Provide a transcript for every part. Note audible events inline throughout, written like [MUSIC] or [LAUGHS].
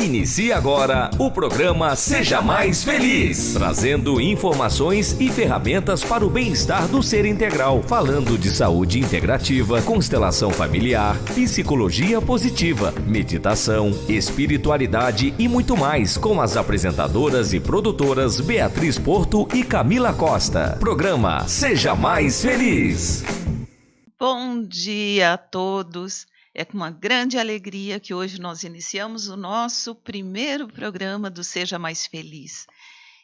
Inicie agora o programa Seja Mais Feliz, trazendo informações e ferramentas para o bem-estar do ser integral, falando de saúde integrativa, constelação familiar, psicologia positiva, meditação, espiritualidade e muito mais, com as apresentadoras e produtoras Beatriz Porto e Camila Costa. Programa Seja Mais Feliz. Bom dia a todos. É com uma grande alegria que hoje nós iniciamos o nosso primeiro programa do Seja Mais Feliz.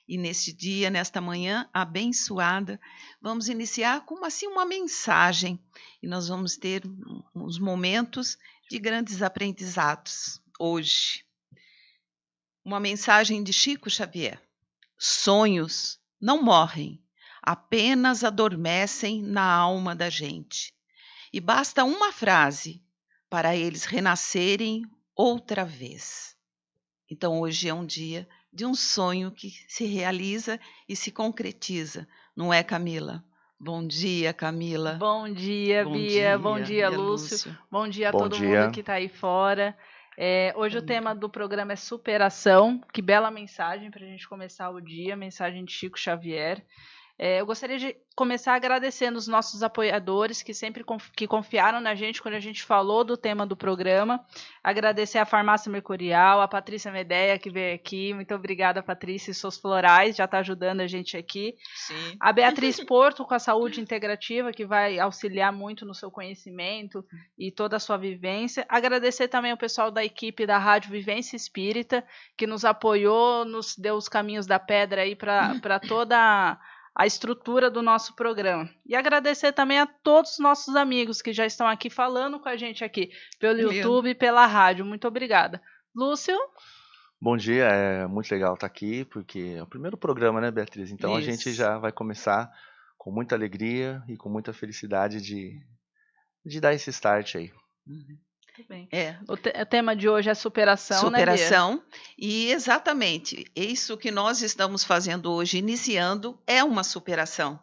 E neste dia, nesta manhã abençoada, vamos iniciar com assim uma mensagem e nós vamos ter uns momentos de grandes aprendizados hoje. Uma mensagem de Chico Xavier. Sonhos não morrem, apenas adormecem na alma da gente. E basta uma frase para eles renascerem outra vez. Então, hoje é um dia de um sonho que se realiza e se concretiza, não é, Camila? Bom dia, Camila. Bom dia, Bom Bia. Dia, Bom dia, Lúcio. Lúcio. Bom dia a Bom todo dia. mundo que está aí fora. É, hoje Bom o tema dia. do programa é superação. Que bela mensagem para a gente começar o dia, mensagem de Chico Xavier. É, eu gostaria de começar agradecendo os nossos apoiadores que sempre conf que confiaram na gente quando a gente falou do tema do programa. Agradecer a Farmácia Mercurial, a Patrícia Medeia que veio aqui. Muito obrigada, Patrícia, e seus florais, já está ajudando a gente aqui. Sim. A Beatriz Porto com a Saúde Integrativa, que vai auxiliar muito no seu conhecimento e toda a sua vivência. Agradecer também o pessoal da equipe da Rádio Vivência Espírita, que nos apoiou, nos deu os caminhos da pedra aí para toda a estrutura do nosso programa. E agradecer também a todos os nossos amigos que já estão aqui falando com a gente aqui pelo YouTube e pela rádio. Muito obrigada. Lúcio? Bom dia, é muito legal estar aqui, porque é o primeiro programa, né, Beatriz? Então Isso. a gente já vai começar com muita alegria e com muita felicidade de, de dar esse start aí. Uhum. Muito bem. É. O, te o, tema de hoje é superação, superação né, e exatamente isso que nós estamos fazendo hoje, iniciando, é uma superação.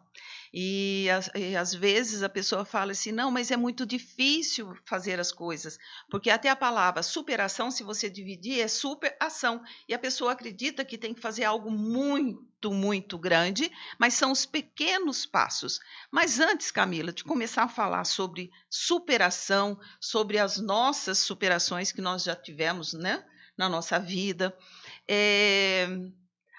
E, e, às vezes a pessoa fala assim: não, mas é muito difícil fazer as coisas, porque até a palavra superação, se você dividir, é superação. E a pessoa acredita que tem que fazer algo muito, muito grande, mas são os pequenos passos. Mas antes, Camila, de começar a falar sobre superação, sobre as nossas superações que nós já tivemos né, na nossa vida, é,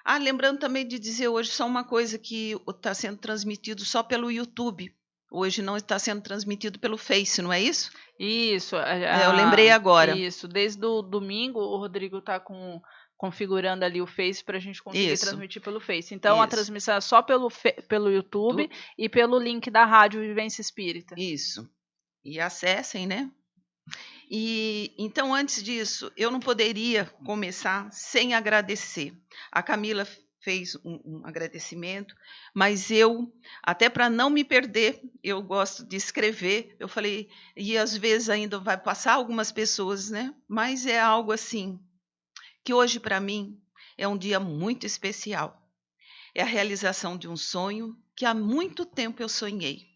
ah, lembrando também de dizer hoje só uma coisa que está sendo transmitido só pelo YouTube. Hoje não está sendo transmitido pelo Face, não é isso? Isso. A, é, eu lembrei agora. Isso. Desde o domingo o Rodrigo está com configurando ali o Face para a gente conseguir isso. transmitir pelo Face. Então isso. a transmissão é só pelo, pelo YouTube tu... e pelo link da Rádio Vivência Espírita. Isso. E acessem, né? E então, antes disso, eu não poderia começar sem agradecer. A Camila fez um, um agradecimento, mas eu, até para não me perder, eu gosto de escrever. Eu falei, e às vezes ainda vai passar algumas pessoas, né? Mas é algo assim que hoje para mim é um dia muito especial. É a realização de um sonho que há muito tempo eu sonhei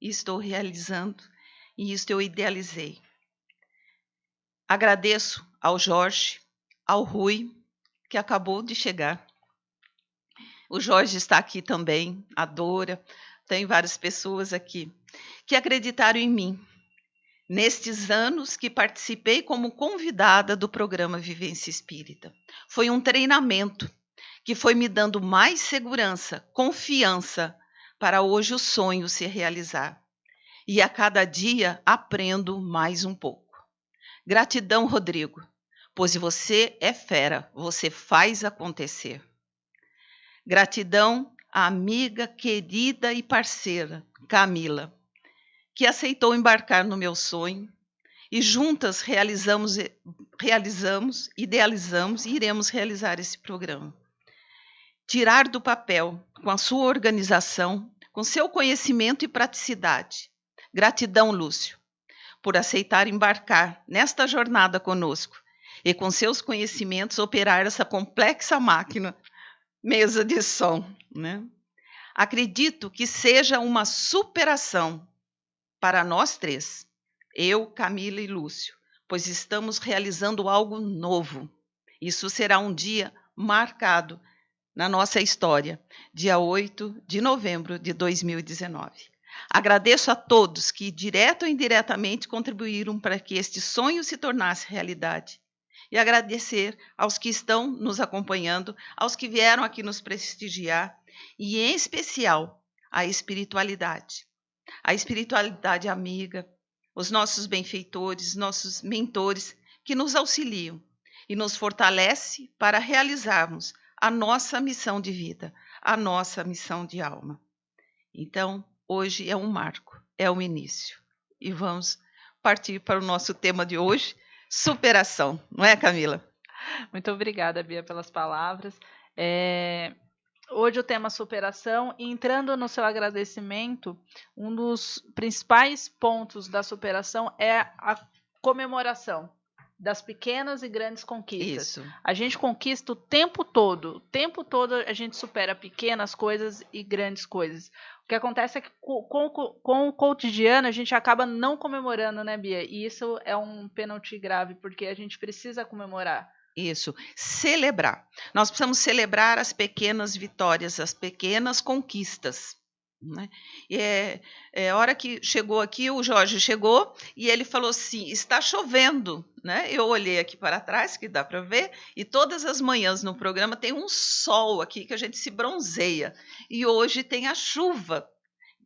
e estou realizando, e isso eu idealizei. Agradeço ao Jorge, ao Rui, que acabou de chegar. O Jorge está aqui também, a Dora, tem várias pessoas aqui que acreditaram em mim. Nestes anos que participei como convidada do programa Vivência Espírita. Foi um treinamento que foi me dando mais segurança, confiança para hoje o sonho se realizar. E a cada dia aprendo mais um pouco. Gratidão, Rodrigo, pois você é fera, você faz acontecer. Gratidão à amiga querida e parceira, Camila, que aceitou embarcar no meu sonho e juntas realizamos, realizamos, idealizamos e iremos realizar esse programa. Tirar do papel, com a sua organização, com seu conhecimento e praticidade. Gratidão, Lúcio por aceitar embarcar nesta jornada conosco e com seus conhecimentos operar essa complexa máquina, mesa de som. Né? Acredito que seja uma superação para nós três, eu, Camila e Lúcio, pois estamos realizando algo novo. Isso será um dia marcado na nossa história, dia 8 de novembro de 2019. Agradeço a todos que, direto ou indiretamente, contribuíram para que este sonho se tornasse realidade. E agradecer aos que estão nos acompanhando, aos que vieram aqui nos prestigiar, e em especial a espiritualidade. A espiritualidade amiga, os nossos benfeitores, nossos mentores que nos auxiliam e nos fortalece para realizarmos a nossa missão de vida, a nossa missão de alma. Então, hoje é um marco, é um início. E vamos partir para o nosso tema de hoje, superação, não é, Camila? Muito obrigada, Bia, pelas palavras. É, hoje o tema superação, entrando no seu agradecimento, um dos principais pontos da superação é a comemoração das pequenas e grandes conquistas. Isso. A gente conquista o tempo todo, o tempo todo a gente supera pequenas coisas e grandes coisas. O que acontece é que com, com, com, o cotidiano a gente acaba não comemorando, né, Bia? E isso é um pênalti grave, porque a gente precisa comemorar. Isso, celebrar. Nós precisamos celebrar as pequenas vitórias, as pequenas conquistas. Né? E é, é hora que chegou aqui, o Jorge chegou e ele falou assim: está chovendo. Né? Eu olhei aqui para trás, que dá para ver, e todas as manhãs no programa tem um sol aqui que a gente se bronzeia. E hoje tem a chuva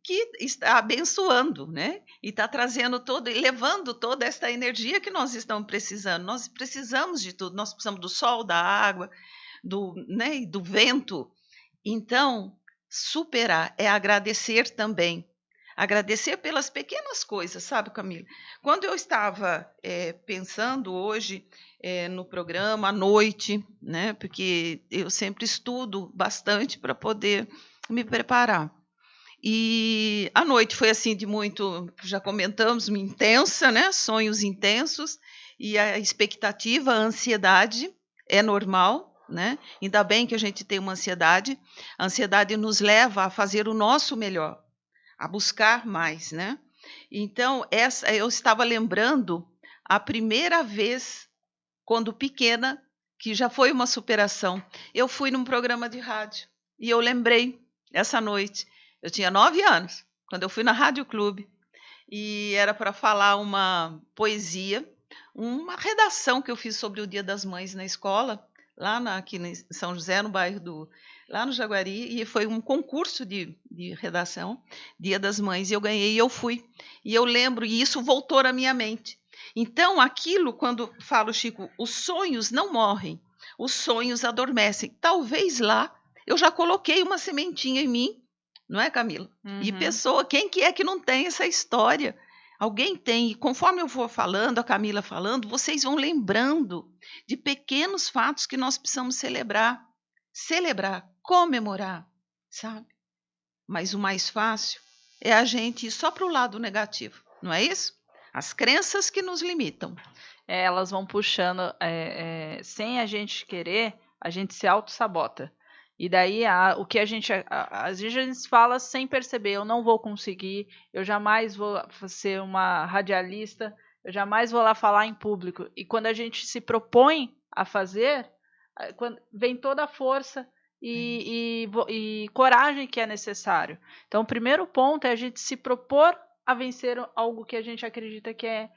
que está abençoando, né? E está trazendo todo, e levando toda esta energia que nós estamos precisando. Nós precisamos de tudo, nós precisamos do sol, da água, do, né, do vento. Então, superar, é agradecer também. Agradecer pelas pequenas coisas, sabe, Camila? Quando eu estava é, pensando hoje é, no programa, à noite, né? Porque eu sempre estudo bastante para poder me preparar. E a noite foi assim de muito, já comentamos, intensa, né? Sonhos intensos e a expectativa, a ansiedade é normal, né? Ainda bem que a gente tem uma ansiedade. A ansiedade nos leva a fazer o nosso melhor, a buscar mais, né? Então, essa eu estava lembrando a primeira vez quando pequena, que já foi uma superação. Eu fui num programa de rádio e eu lembrei essa noite. Eu tinha nove anos quando eu fui na Rádio Clube e era para falar uma poesia, uma redação que eu fiz sobre o Dia das Mães na escola lá na, aqui em São José, no bairro do. lá no Jaguari, e foi um concurso de, de redação, Dia das Mães, e eu ganhei e eu fui. E eu lembro, e isso voltou na minha mente. Então, aquilo, quando falo, Chico, os sonhos não morrem, os sonhos adormecem. Talvez lá eu já coloquei uma sementinha em mim, não é, Camila? Uhum. E pessoa, quem que é que não tem essa história? Alguém tem, e conforme eu for falando, a Camila falando, vocês vão lembrando de pequenos fatos que nós precisamos celebrar. Celebrar, comemorar, sabe? Mas o mais fácil é a gente ir só para o lado negativo, não é isso? As crenças que nos limitam. É, elas vão puxando, é, é, sem a gente querer, a gente se auto-sabota. E daí a, o que a gente às vezes a gente fala sem perceber, eu não vou conseguir, eu jamais vou ser uma radialista, eu jamais vou lá falar em público. E quando a gente se propõe a fazer, quando, vem toda a força e, e, e coragem que é necessário. Então, o primeiro ponto é a gente se propor a vencer algo que a gente acredita que é,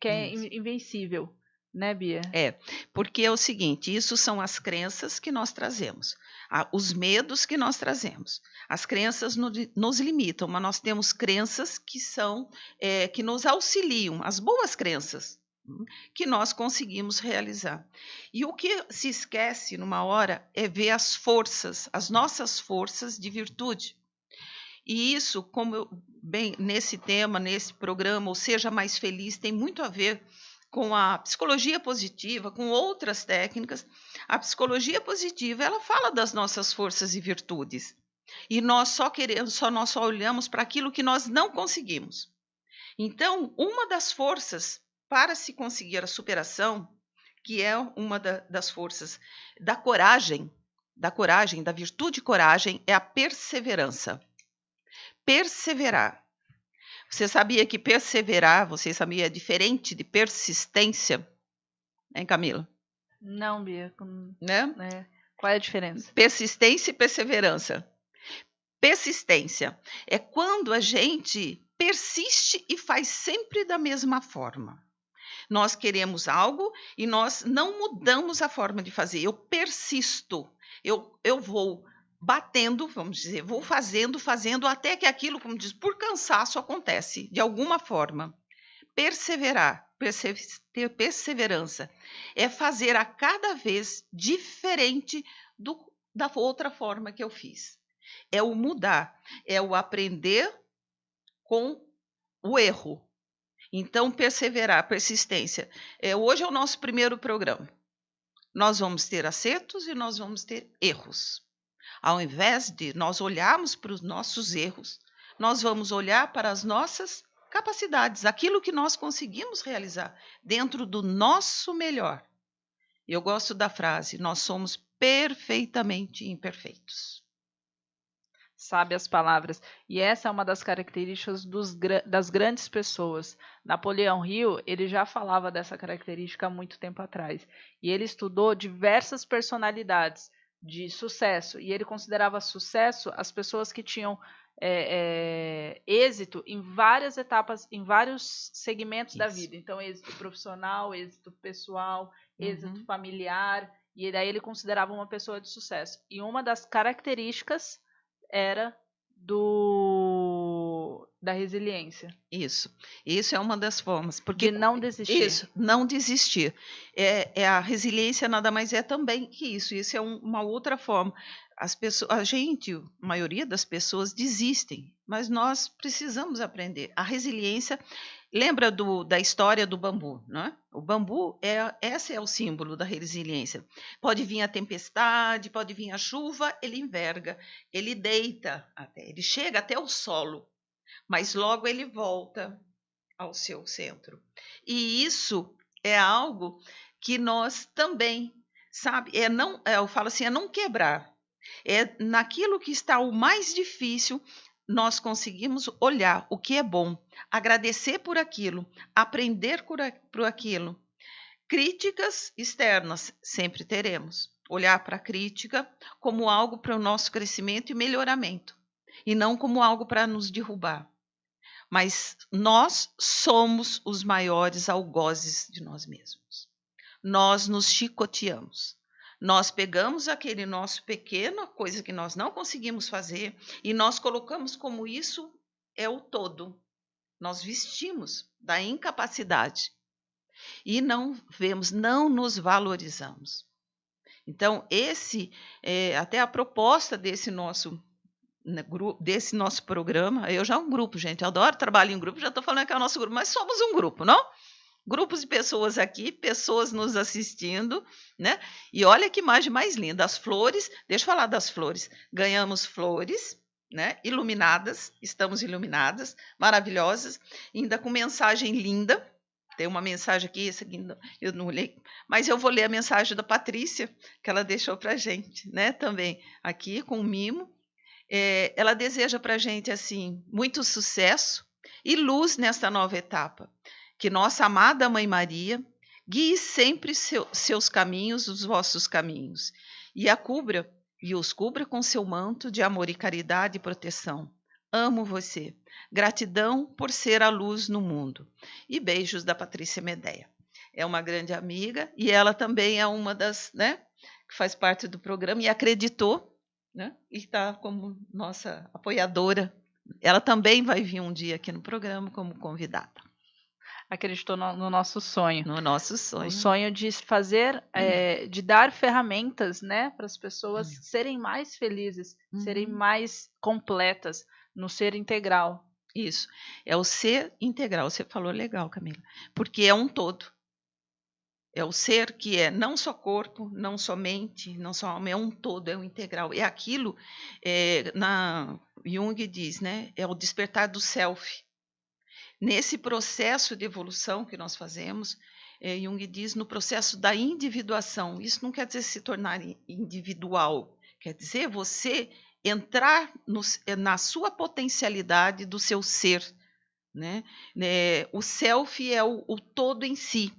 que é invencível né, Bia? É, porque é o seguinte: isso são as crenças que nós trazemos, os medos que nós trazemos. As crenças no, nos limitam, mas nós temos crenças que são é, que nos auxiliam, as boas crenças hum, que nós conseguimos realizar. E o que se esquece numa hora é ver as forças, as nossas forças de virtude. E isso, como eu, bem nesse tema, nesse programa, ou seja mais feliz, tem muito a ver com a psicologia positiva, com outras técnicas, a psicologia positiva ela fala das nossas forças e virtudes. E nós só queremos, só nós só olhamos para aquilo que nós não conseguimos. Então, uma das forças para se conseguir a superação, que é uma da, das forças da coragem, da coragem, da virtude coragem, é a perseverança. Perseverar. Você sabia que perseverar, você sabia, é diferente de persistência? Hein, Camila? Não, Bia. Né? É. Qual é a diferença? Persistência e perseverança. Persistência é quando a gente persiste e faz sempre da mesma forma. Nós queremos algo e nós não mudamos a forma de fazer. Eu persisto, eu, eu vou batendo, vamos dizer, vou fazendo, fazendo, até que aquilo, como diz, por cansaço acontece, de alguma forma. Perseverar, ter perseverança, é fazer a cada vez diferente do, da outra forma que eu fiz. É o mudar, é o aprender com o erro. Então, perseverar, persistência. É, hoje é o nosso primeiro programa. Nós vamos ter acertos e nós vamos ter erros. Ao invés de nós olharmos para os nossos erros, nós vamos olhar para as nossas capacidades, aquilo que nós conseguimos realizar dentro do nosso melhor. Eu gosto da frase: nós somos perfeitamente imperfeitos. Sabe as palavras. E essa é uma das características dos, das grandes pessoas. Napoleão Hill, ele já falava dessa característica há muito tempo atrás. E ele estudou diversas personalidades de sucesso. E ele considerava sucesso as pessoas que tinham é, é, êxito em várias etapas, em vários segmentos Isso. da vida. Então, êxito profissional, êxito pessoal, êxito uhum. familiar. E daí ele considerava uma pessoa de sucesso. E uma das características era do da resiliência. Isso. Isso é uma das formas. Porque de não desistir. Isso, não desistir. É, é a resiliência nada mais é também que isso. Isso é um, uma outra forma. As pessoas, a gente, a maioria das pessoas desistem, mas nós precisamos aprender. A resiliência lembra do, da história do bambu, né? O bambu é esse é o símbolo da resiliência. Pode vir a tempestade, pode vir a chuva, ele enverga, ele deita até, ele chega até o solo, mas logo ele volta ao seu centro. E isso é algo que nós também, sabe, é não, é, eu falo assim, é não quebrar. É naquilo que está o mais difícil, nós conseguimos olhar o que é bom, agradecer por aquilo, aprender por, por aquilo. Críticas externas sempre teremos. Olhar para a crítica como algo para o nosso crescimento e melhoramento, e não como algo para nos derrubar. Mas nós somos os maiores algozes de nós mesmos. Nós nos chicoteamos. Nós pegamos aquele nosso pequeno, coisa que nós não conseguimos fazer, e nós colocamos como isso é o todo. Nós vestimos da incapacidade e não vemos, não nos valorizamos. Então, esse é até a proposta desse nosso desse nosso programa. Eu já é um grupo, gente. Eu adoro trabalhar em grupo, já estou falando que é o nosso grupo, mas somos um grupo, não? Grupos de pessoas aqui, pessoas nos assistindo, né? E olha que imagem mais linda. As flores, deixa eu falar das flores. Ganhamos flores, né? Iluminadas, estamos iluminadas, maravilhosas, ainda com mensagem linda. Tem uma mensagem aqui, essa aqui eu não li, mas eu vou ler a mensagem da Patrícia, que ela deixou para gente, né? Também aqui com o mimo é, ela deseja para a gente assim muito sucesso e luz nesta nova etapa. Que nossa amada Mãe Maria guie sempre seu, seus caminhos, os vossos caminhos, e a cubra e os cubra com seu manto de amor e caridade e proteção. Amo você. Gratidão por ser a luz no mundo. E beijos da Patrícia Medeia. É uma grande amiga e ela também é uma das, né, que faz parte do programa e acreditou né? e está como nossa apoiadora. Ela também vai vir um dia aqui no programa como convidada. Acreditou no, no nosso sonho. No nosso sonho. O sonho de fazer, hum. é, de dar ferramentas né, para as pessoas hum. serem mais felizes, hum. serem uhum. mais completas no ser integral. Isso. É o ser integral. Você falou legal, Camila. Porque é um todo. É o ser que é não só corpo, não só mente, não só alma, é um todo, é um integral. É aquilo, é, na Jung diz, né? É o despertar do self. Nesse processo de evolução que nós fazemos, é, Jung diz no processo da individuação. Isso não quer dizer se tornar individual, quer dizer você entrar no, na sua potencialidade do seu ser. Né? É, o self é o, o todo em si.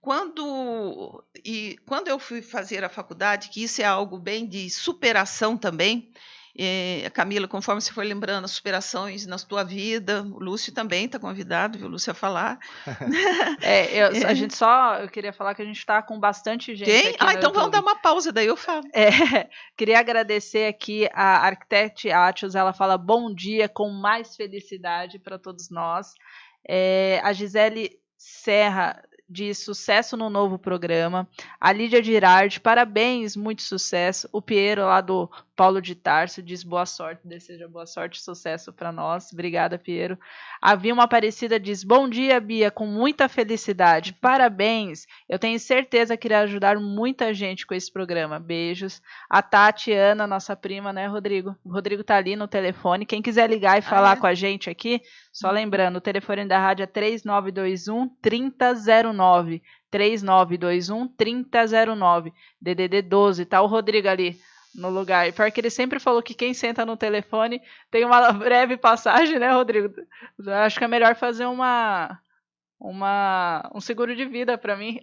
Quando e quando eu fui fazer a faculdade, que isso é algo bem de superação também, é, Camila, conforme você foi lembrando as superações na tua vida, o Lúcio também está convidado, viu, Lúcio, a falar. [LAUGHS] é, eu, [LAUGHS] a gente só, eu queria falar que a gente está com bastante gente Quem? ah, então YouTube. vamos dar uma pausa, daí eu falo. É, [LAUGHS] queria agradecer aqui a Arquitect Atios, ela fala bom dia com mais felicidade para todos nós. É, a Gisele Serra de sucesso no novo programa. A Lídia Girardi, parabéns, muito sucesso. O Piero lá do Paulo de Tarso diz boa sorte, deseja boa sorte e sucesso para nós. Obrigada, Piero. A Vilma Aparecida diz bom dia, Bia, com muita felicidade. Parabéns. Eu tenho certeza que irá ajudar muita gente com esse programa. Beijos. A Tatiana, nossa prima, né, Rodrigo? O Rodrigo tá ali no telefone. Quem quiser ligar e falar ah, é? com a gente aqui, só lembrando, o telefone da rádio é 3921 3009. 3921 3009. DDD 12, tá o Rodrigo ali no lugar. Pior que ele sempre falou que quem senta no telefone tem uma [LAUGHS] breve passagem, né, Rodrigo? Eu acho que é melhor fazer uma uma um seguro de vida [LAUGHS] para mim.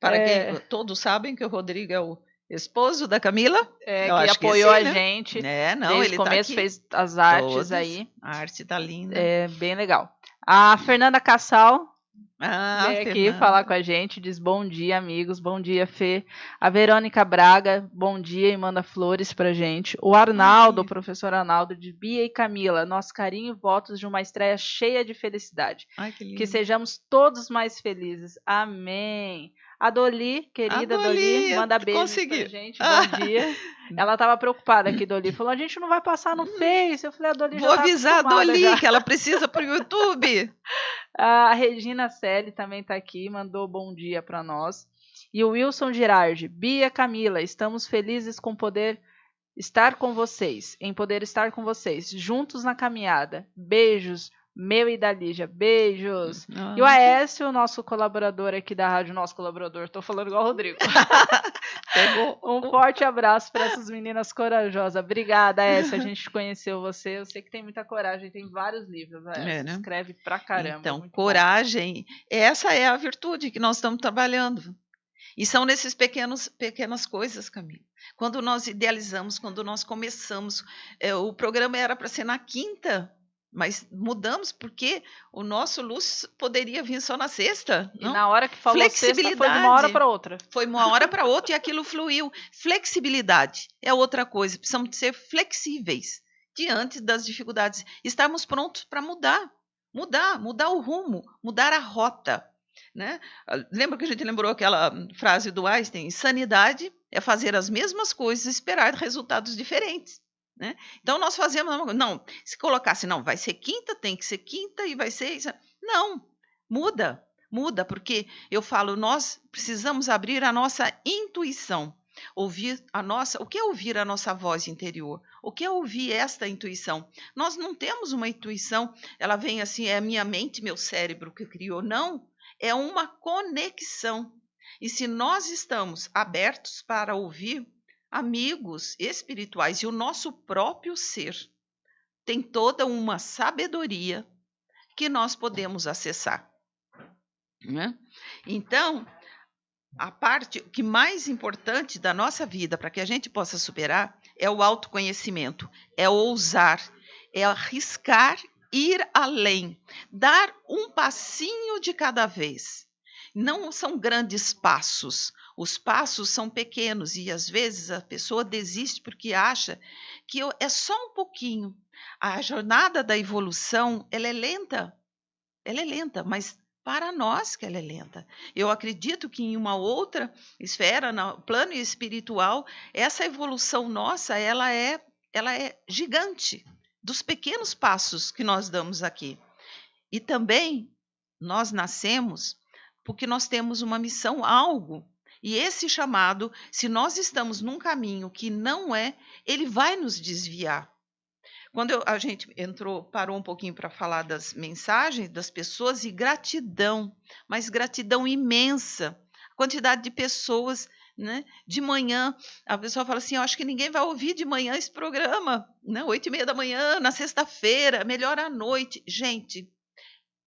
para é... quem todos sabem que o Rodrigo é o esposo da Camila, é, que apoiou que sim, a né? gente. É, não, Desde ele o tá começo tá fez as artes Todas. aí. A arte tá linda. É bem legal. A Fernanda Cassal ah, Vem aqui Fernanda. falar com a gente, diz bom dia, amigos, bom dia, Fê. A Verônica Braga, bom dia e manda flores pra gente. O Arnaldo, o professor Arnaldo, de Bia e Camila, nosso carinho e votos de uma estreia cheia de felicidade. Ai, que, que sejamos todos mais felizes. Amém. A Doli, querida a Doli, Doli manda consegui. pra gente. Bom [LAUGHS] dia. Ela estava preocupada aqui, Doli. Falou: a gente não vai passar no Face. Eu falei: a Doli Vou já tá avisar a Doli já. que ela precisa para o YouTube. [LAUGHS] a Regina Selle também está aqui, mandou bom dia para nós. E o Wilson Girardi, Bia Camila, estamos felizes com poder estar com vocês, em poder estar com vocês, juntos na caminhada. Beijos, meu e da Lígia. Beijos. Ah, e o Aécio, nosso colaborador aqui da rádio, nosso colaborador, tô falando igual o Rodrigo. [LAUGHS] Um forte abraço para essas meninas corajosas. Obrigada, Aécio. A gente conheceu você. Eu sei que tem muita coragem, tem vários livros. É, né? Escreve pra caramba. Então, coragem, bom. essa é a virtude que nós estamos trabalhando. E são nesses pequenos pequenas coisas, Camila. Quando nós idealizamos, quando nós começamos, é, o programa era para ser na quinta, mas mudamos porque o nosso luz poderia vir só na sexta. Não? E na hora que falou Flexibilidade. Sexta, foi de uma hora para outra. Foi uma hora para outra e aquilo fluiu. Flexibilidade é outra coisa. Precisamos ser flexíveis diante das dificuldades. Estarmos prontos para mudar. Mudar, mudar o rumo, mudar a rota. Né? Lembra que a gente lembrou aquela frase do Einstein? Sanidade é fazer as mesmas coisas e esperar resultados diferentes. Né? Então nós fazemos não, se colocasse não, vai ser quinta, tem que ser quinta e vai ser. Não, muda, muda, porque eu falo, nós precisamos abrir a nossa intuição, ouvir a nossa, o que é ouvir a nossa voz interior? O que é ouvir esta intuição? Nós não temos uma intuição, ela vem assim, é a minha mente, meu cérebro que criou, não, é uma conexão. E se nós estamos abertos para ouvir, amigos espirituais e o nosso próprio ser tem toda uma sabedoria que nós podemos acessar. Né? Então, a parte que mais importante da nossa vida para que a gente possa superar é o autoconhecimento, é ousar, é arriscar ir além, dar um passinho de cada vez. Não são grandes passos, os passos são pequenos e às vezes a pessoa desiste porque acha que é só um pouquinho. A jornada da evolução, ela é lenta. Ela é lenta, mas para nós que ela é lenta. Eu acredito que em uma outra esfera, no plano espiritual, essa evolução nossa, ela é, ela é gigante dos pequenos passos que nós damos aqui. E também nós nascemos porque nós temos uma missão, algo e esse chamado, se nós estamos num caminho que não é, ele vai nos desviar. Quando eu, a gente entrou, parou um pouquinho para falar das mensagens das pessoas e gratidão, mas gratidão imensa. A quantidade de pessoas, né? De manhã, a pessoa fala assim: Eu acho que ninguém vai ouvir de manhã esse programa, né? Oito e meia da manhã, na sexta-feira, melhor à noite. Gente,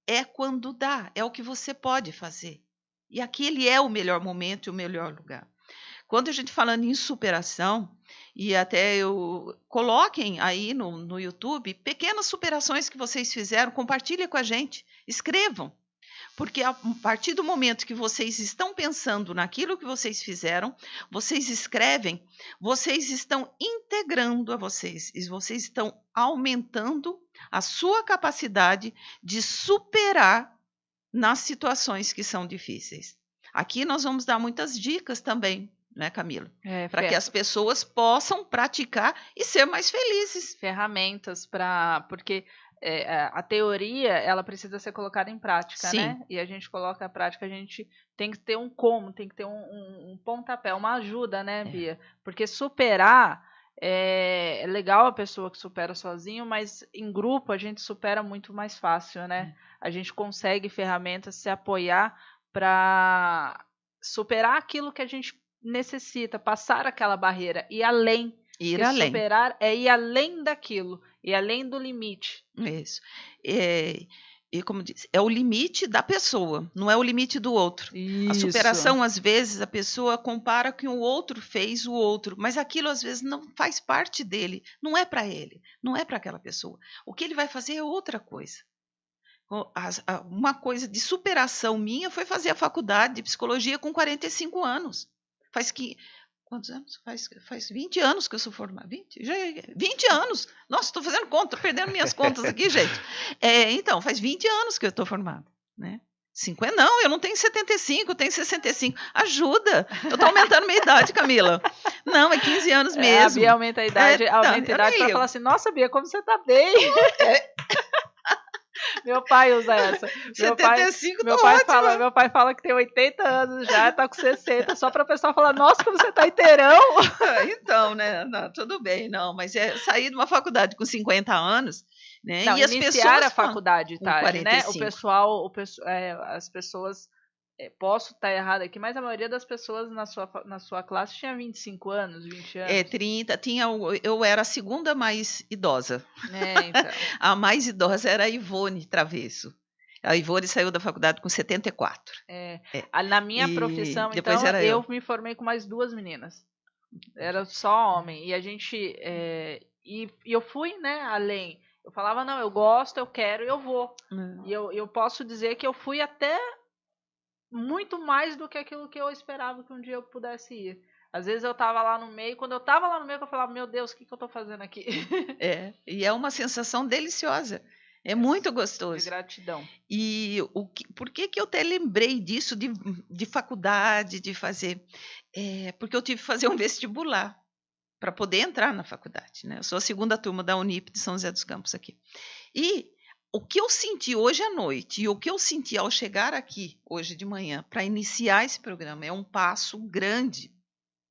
é quando dá, é o que você pode fazer. E aquele é o melhor momento e o melhor lugar. Quando a gente falando em superação, e até eu coloquem aí no, no YouTube pequenas superações que vocês fizeram, compartilhem com a gente, escrevam. Porque a partir do momento que vocês estão pensando naquilo que vocês fizeram, vocês escrevem, vocês estão integrando a vocês, e vocês estão aumentando a sua capacidade de superar nas situações que são difíceis. Aqui nós vamos dar muitas dicas também, né, Camila? É, para que as pessoas possam praticar e ser mais felizes. Ferramentas para. Porque é, a teoria ela precisa ser colocada em prática, Sim. né? E a gente coloca a prática, a gente tem que ter um como, tem que ter um, um, um pontapé, uma ajuda, né, é. Bia? Porque superar é, é, legal a pessoa que supera sozinho, mas em grupo a gente supera muito mais fácil, né? É. A gente consegue ferramentas se apoiar para superar aquilo que a gente necessita, passar aquela barreira e além. Ir além. Superar é ir além daquilo, e além do limite. Isso. É, e como diz, é o limite da pessoa, não é o limite do outro. Isso. A superação, às vezes, a pessoa compara com o outro fez o outro, mas aquilo às vezes não faz parte dele, não é para ele, não é para aquela pessoa. O que ele vai fazer é outra coisa. Uma coisa de superação minha foi fazer a faculdade de psicologia com 45 anos. Faz que Quantos anos? Faz, faz 20 anos que eu sou formada. 20? Já, 20 anos! Nossa, estou fazendo conta, perdendo minhas contas aqui, [LAUGHS] gente. É, então, faz 20 anos que eu estou formada. Né? 50, não, eu não tenho 75, eu tenho 65. Ajuda! Eu estou aumentando minha idade, Camila. Não, é 15 anos mesmo. É, a Bia aumenta a idade, é, aumenta a idade para falar assim, nossa, Bia, como você está bem? É. Meu pai usa essa. Meu 75 pai, meu pai fala, meu pai fala que tem 80 anos já, tá com 60, só para o pessoal falar, nossa, como você tá inteirão. Então, né? Não, tudo bem, não, mas é sair de uma faculdade com 50 anos, né? Não, e as pessoas a faculdade tarde, né? O pessoal, o, é, as pessoas posso estar errado aqui, mas a maioria das pessoas na sua, na sua classe tinha 25 anos, 20 é, anos. É, 30. Tinha, eu era a segunda mais idosa. É, então. [LAUGHS] a mais idosa era a Ivone Travesso. A Ivone saiu da faculdade com 74. É. é. Na minha e profissão, então, eu. eu. me formei com mais duas meninas. Era só homem. E a gente. É, e, e eu fui, né, além. Eu falava, não, eu gosto, eu quero, eu vou. Hum. E eu, eu posso dizer que eu fui até muito mais do que aquilo que eu esperava que um dia eu pudesse ir. Às vezes eu estava lá no meio, quando eu estava lá no meio, eu falava, meu Deus, o que, que eu estou fazendo aqui? É, e é uma sensação deliciosa. É muito gostoso. De gratidão. E o que, por que, que eu até lembrei disso de, de faculdade, de fazer? É, porque eu tive que fazer um vestibular para poder entrar na faculdade. Né? Eu sou a segunda turma da Unip de São José dos Campos aqui. E o que eu senti hoje à noite e o que eu senti ao chegar aqui hoje de manhã para iniciar esse programa é um passo grande.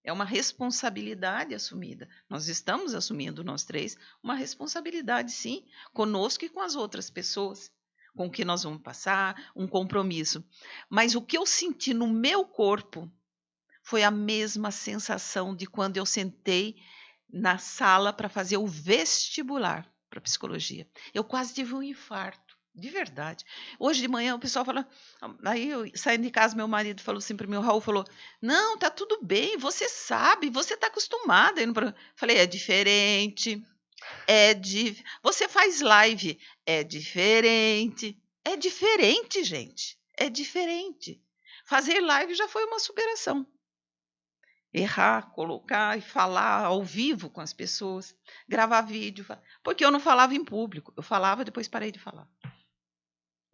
É uma responsabilidade assumida. Nós estamos assumindo, nós três, uma responsabilidade, sim, conosco e com as outras pessoas, com o que nós vamos passar, um compromisso. Mas o que eu senti no meu corpo foi a mesma sensação de quando eu sentei na sala para fazer o vestibular para psicologia. Eu quase tive um infarto, de verdade. Hoje de manhã o pessoal fala, aí eu saindo de casa, meu marido falou assim para mim, o Raul falou: "Não, tá tudo bem, você sabe, você tá acostumada". Eu falei: "É diferente. É de você faz live, é diferente. É diferente, gente. É diferente. Fazer live já foi uma superação errar, colocar e falar ao vivo com as pessoas, gravar vídeo, porque eu não falava em público, eu falava depois parei de falar,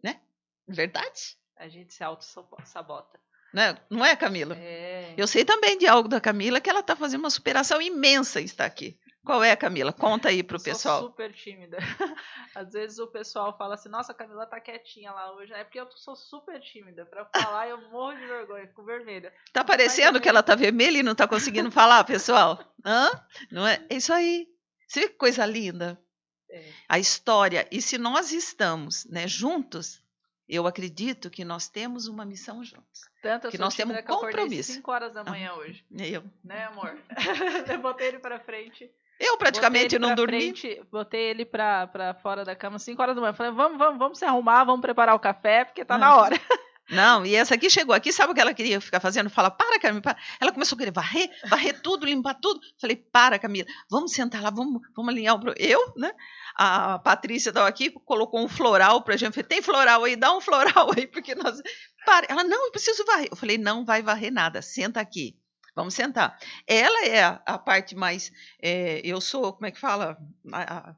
né? Verdade? A gente se auto-sabota. Né? Não é, Camila? É. Eu sei também de algo da Camila que ela está fazendo uma superação imensa está aqui. Qual é, Camila? Conta aí pro pessoal. Sou super tímida. [LAUGHS] Às vezes o pessoal fala assim: "Nossa, a Camila tá quietinha lá hoje". É porque eu sou super tímida. Para falar eu morro de vergonha, fico vermelha. Tá parecendo que ela tá vermelha e não tá conseguindo falar, pessoal? Hã? Não é? É isso aí. Você vê que coisa linda? É. A história. E se nós estamos, né, juntos, eu acredito que nós temos uma missão juntos. Tanto que nós temos um compromisso. 5 horas da manhã ah, hoje. Eu. Né, amor? [LAUGHS] eu botei ele para frente Eu praticamente não dormi. Frente, botei ele pra, pra fora da cama 5 horas da manhã. Falei, vamos, vamos, vamos se arrumar, vamos preparar o café, porque tá na hora. [LAUGHS] Não, e essa aqui chegou aqui, sabe o que ela queria ficar fazendo? Fala, para, Camila, para. Ela começou a querer varrer, varrer tudo, limpar tudo. Falei, para, Camila, vamos sentar lá, vamos, vamos alinhar o. Eu, né? A Patrícia estava aqui, colocou um floral pra gente. Falei, tem floral aí, dá um [LAUGHS] floral aí, porque nós. Para. Ela, não, eu preciso varrer. Eu falei, não vai varrer nada, senta aqui. Vamos sentar. Ela é a, a parte mais. É, eu sou, como é que fala? A, a,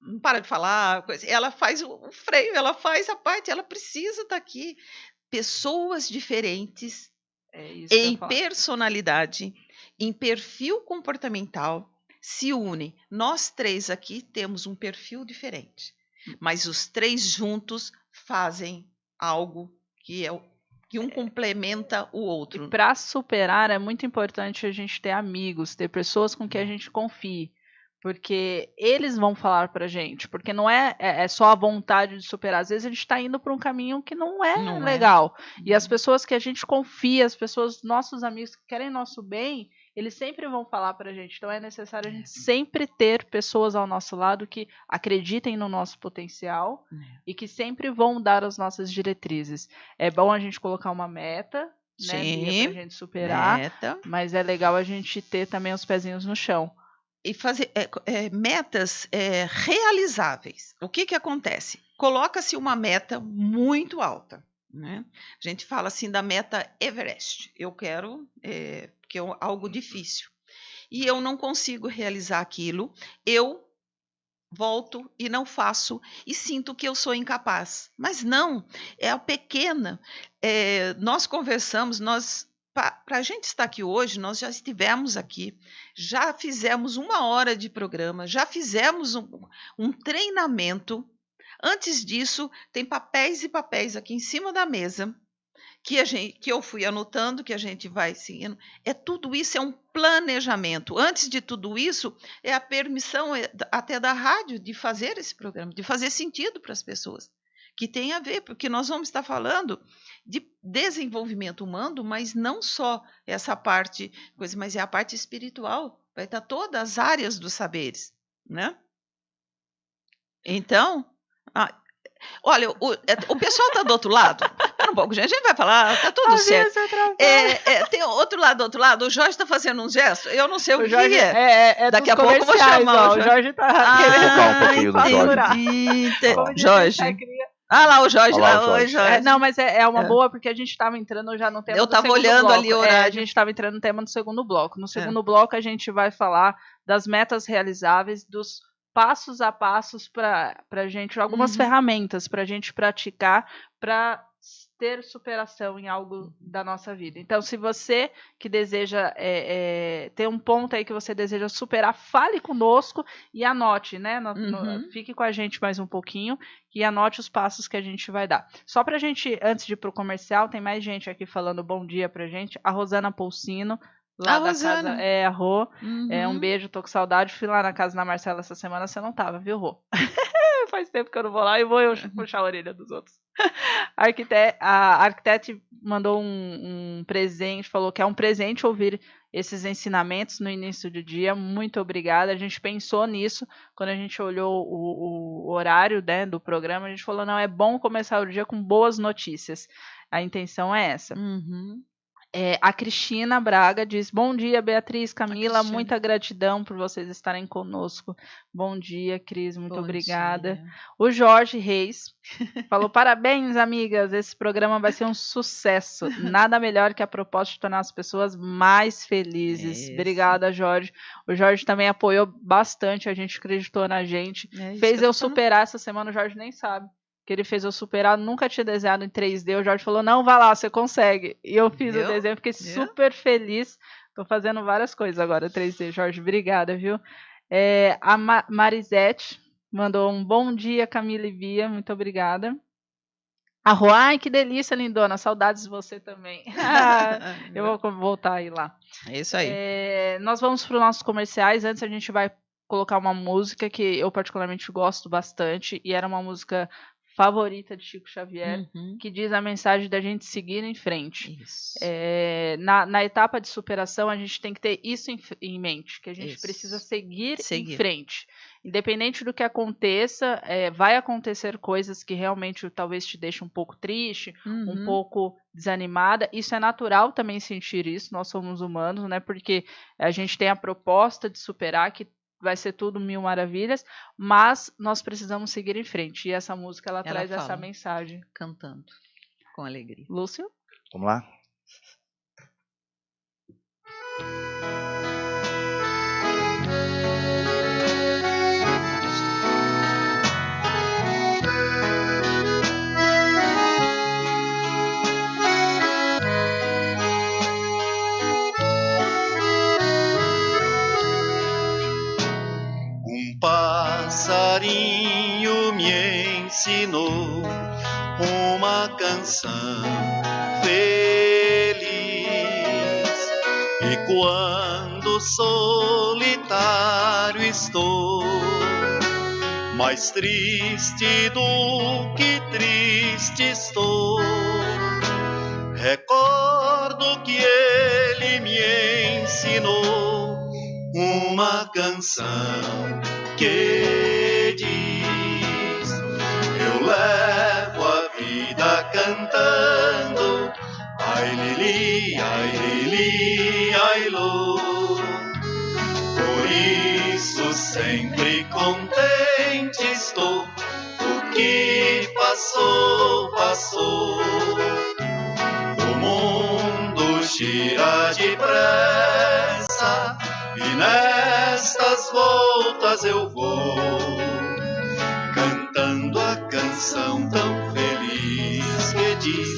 não para de falar, coisa. ela faz o freio, ela faz a parte, ela precisa estar tá aqui pessoas diferentes é em personalidade, em perfil comportamental se unem. Nós três aqui temos um perfil diferente, hum. mas os três juntos fazem algo que é que um complementa o outro. Para superar é muito importante a gente ter amigos, ter pessoas com quem a gente confie porque eles vão falar pra gente, porque não é, é, é só a vontade de superar, às vezes a gente está indo para um caminho que não é não é. legal, é. e as uhum. pessoas que a gente confia, as pessoas, nossos amigos que querem nosso bem, eles sempre vão falar pra gente, então é necessário a gente é. sempre ter pessoas ao nosso lado que acreditem no nosso potencial é. e que sempre vão dar as nossas diretrizes. É bom a gente colocar uma meta, né, Sim, pra gente superar, meta. mas é legal a gente ter também os pezinhos no chão e fazer é, é, metas é, realizáveis. O que, que acontece? Coloca-se uma meta muito alta. Né? A gente fala assim da meta Everest. Eu quero, é, que é algo difícil. E eu não consigo realizar aquilo, eu volto e não faço e sinto que eu sou incapaz. Mas não, é a pequena. É, nós conversamos, nós para a gente estar aqui hoje, nós já estivemos aqui, já fizemos uma hora de programa, já fizemos um, um treinamento. Antes disso, tem papéis e papéis aqui em cima da mesa que, a gente, que eu fui anotando, que a gente vai seguindo. É tudo isso, é um planejamento. Antes de tudo isso, é a permissão é, até da rádio de fazer esse programa, de fazer sentido para as pessoas que tem a ver, porque nós vamos estar falando de desenvolvimento humano, mas não só essa parte, coisa, mas é a parte espiritual, vai estar todas as áreas dos saberes, né? Então, ah, olha, o, é, o pessoal está do outro lado. Espera um pouco, gente, a gente vai falar, tá tudo certo. É, é, tem outro lado, do outro lado, o Jorge está fazendo um gesto, eu não sei o, o Jorge, que é. é, é Daqui a pouco eu vou chamar. Ó, o Jorge está ah, querendo um pouquinho do Jorge. Jorge. Ah lá o Jorge, lá, lá, o Jorge. Jorge. É, não, mas é, é uma é. boa porque a gente estava entrando já no tema Eu estava olhando bloco. ali o horário. É, a gente estava entrando no tema do segundo bloco. No segundo é. bloco a gente vai falar das metas realizáveis, dos passos a passos para a gente, algumas uhum. ferramentas para a gente praticar para ter superação em algo da nossa vida. Então, se você que deseja é, é, ter um ponto aí que você deseja superar, fale conosco e anote, né? No, uhum. no, fique com a gente mais um pouquinho e anote os passos que a gente vai dar. Só para a gente, antes de ir para o comercial, tem mais gente aqui falando bom dia para gente. A Rosana Pulsino, lá a da Rosana. casa. É, a Rô. Uhum. É, um uhum. beijo, tô com saudade. Fui lá na casa da Marcela essa semana, você não tava, viu, Rô? [LAUGHS] [LAUGHS] Faz tempo que eu não vou lá e vou eu puxar a orelha dos outros. [LAUGHS] A, arquitete, a arquitete mandou um, um, presente, falou que é um presente ouvir esses ensinamentos no início do dia. Muito obrigada. A gente pensou nisso quando a gente olhou o, o horário né, do programa. A gente falou: não, é bom começar o dia com boas notícias. A intenção é essa. Uhum. É, a Cristina Braga diz: Bom dia, Beatriz, Camila, muita gratidão por vocês estarem conosco. Bom dia, Cris, muito Bom obrigada. Dia. O Jorge Reis falou: Parabéns, amigas, esse programa vai ser um sucesso. Nada melhor que a proposta de tornar as pessoas mais felizes. Obrigada, Jorge. O Jorge também apoiou bastante, a gente acreditou na gente. É Fez eu superar essa semana, o Jorge nem sabe que ele fez eu superar, nunca tinha desenhado em 3D. O Jorge falou: não, vá lá, você consegue. E eu fiz o desenho, fiquei super feliz. Tô fazendo várias coisas agora 3D. Jorge, obrigada, viu? É, a Ma Marisete mandou um bom dia, Camila e Bia, muito obrigada. A Ruai, que delícia, lindona. Saudades de você também. [LAUGHS] [LAUGHS] eu vou voltar aí lá. É isso aí. É, nós vamos para os nossos comerciais. Antes a gente vai colocar uma música que eu particularmente gosto bastante. E era uma música favorita de Chico Xavier, uhum. que diz a mensagem da gente seguir em frente. É, na, na, etapa de superação, a gente tem que ter isso em, em mente, que a gente isso. precisa seguir, seguir, em frente. Independente do que aconteça, é, vai acontecer coisas que realmente talvez te deixem um pouco triste, uhum. um pouco desanimada. Isso é natural também sentir isso, nós somos humanos, né? Porque a gente tem a proposta de superar que vai ser tudo mil maravilhas, mas nós precisamos seguir em frente. E essa música ela, ela traz fala, essa mensagem. Cantando com alegria. Lúcio? Vamos lá? Passarinho me ensinou uma canção feliz. E quando solitário estou, mais triste do que triste estou, recordo que ele me ensinou uma canção que diz: Eu levo a vida cantando, ai lili, ai lili, ai lo. Por isso sempre contente estou, o que passou, passou. O mundo gira depressa e nestas voltas eu vou, cantando a canção tão feliz que diz: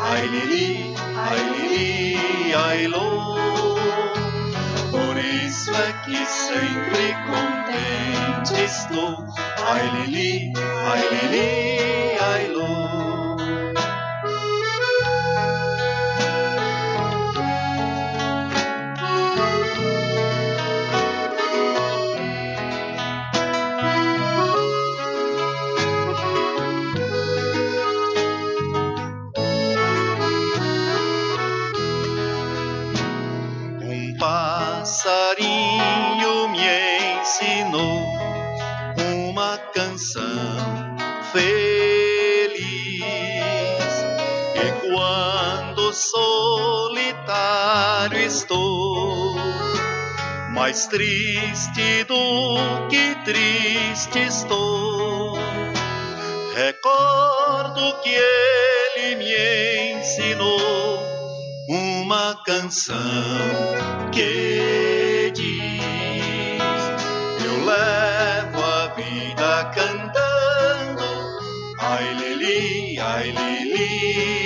Ai Lili, ai Lili, ai Lô. Por isso é que sempre contente estou. Ai Lili, ai Lili, ai Lô. Mais triste do que triste estou, recordo que ele me ensinou uma canção que diz: Eu levo a vida cantando, ai lili, ai lili,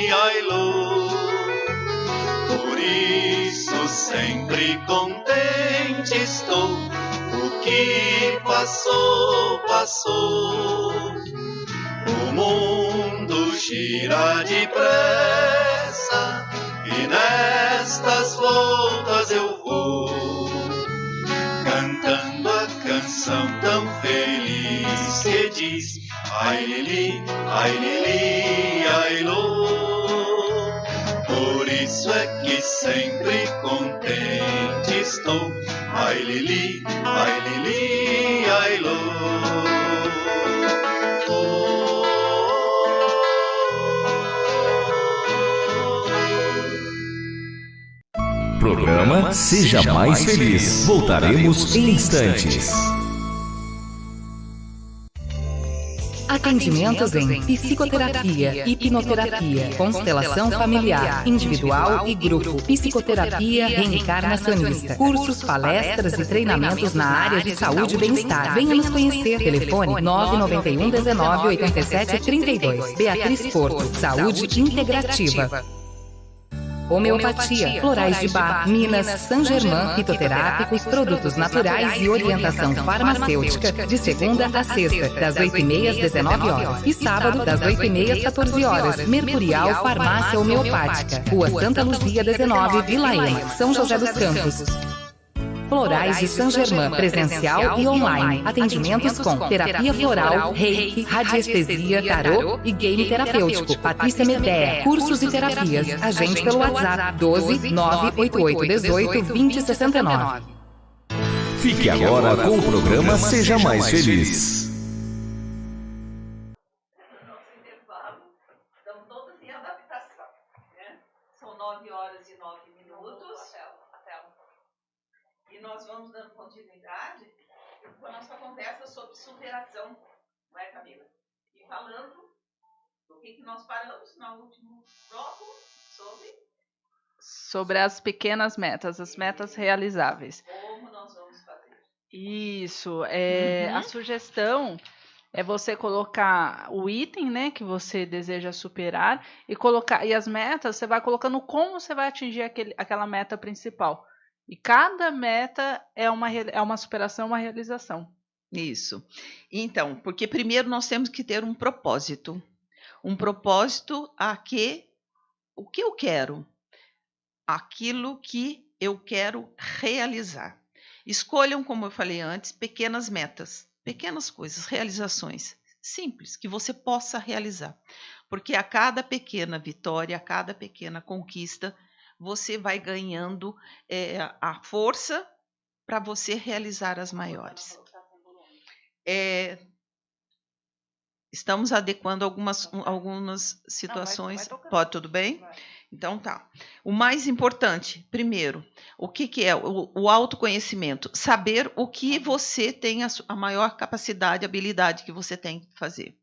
sempre contente estou, o que passou, passou. O mundo gira depressa e nestas voltas eu vou, cantando a canção tão feliz que diz: Ai Lili, ai Lili, Programa Seja Mais Feliz. Voltaremos em instantes. Atendimentos em psicoterapia, hipnoterapia, constelação familiar, individual e grupo, psicoterapia reencarnacionista, cursos, palestras e treinamentos na área de saúde e bem-estar. Venha nos conhecer. Telefone 991 19 87 32. Beatriz Porto, Saúde Integrativa. Homeopatia, florais de bar, Minas, San Germain, fitoterápicos, produtos naturais e orientação farmacêutica, de segunda a sexta, das 8h30 às 19 horas e sábado, das 8h30 às 14 horas. Mercurial Farmácia Homeopática, Rua Santa Luzia 19, Vila Ema, São José dos Campos. Florais de Saint Germain, presencial e online. Atendimentos com terapia floral, reiki, radiestesia, tarô e game terapêutico. Patrícia Medea, cursos e terapias. Agende pelo WhatsApp 12 988 18 2069. Fique agora com o programa Seja Mais Feliz. Superação, não é, Camila? E falando do que, que nós paramos no último bloco sobre. Sobre as pequenas metas, as metas realizáveis. Como nós vamos fazer? Isso. É, uhum. A sugestão é você colocar o item, né, que você deseja superar e colocar e as metas você vai colocando como você vai atingir aquele, aquela meta principal. E cada meta é uma, é uma superação, uma realização. Isso. Então, porque primeiro nós temos que ter um propósito. Um propósito a que o que eu quero? Aquilo que eu quero realizar. Escolham, como eu falei antes, pequenas metas, pequenas coisas, realizações simples que você possa realizar. Porque a cada pequena vitória, a cada pequena conquista, você vai ganhando é, a força para você realizar as maiores é, estamos adequando algumas, algumas situações. Não, vai, vai Pode, tudo bem? Vai. Então tá. O mais importante, primeiro, o que, que é o, o, autoconhecimento? Saber o que tá você tem a, a maior capacidade, habilidade que você tem que fazer.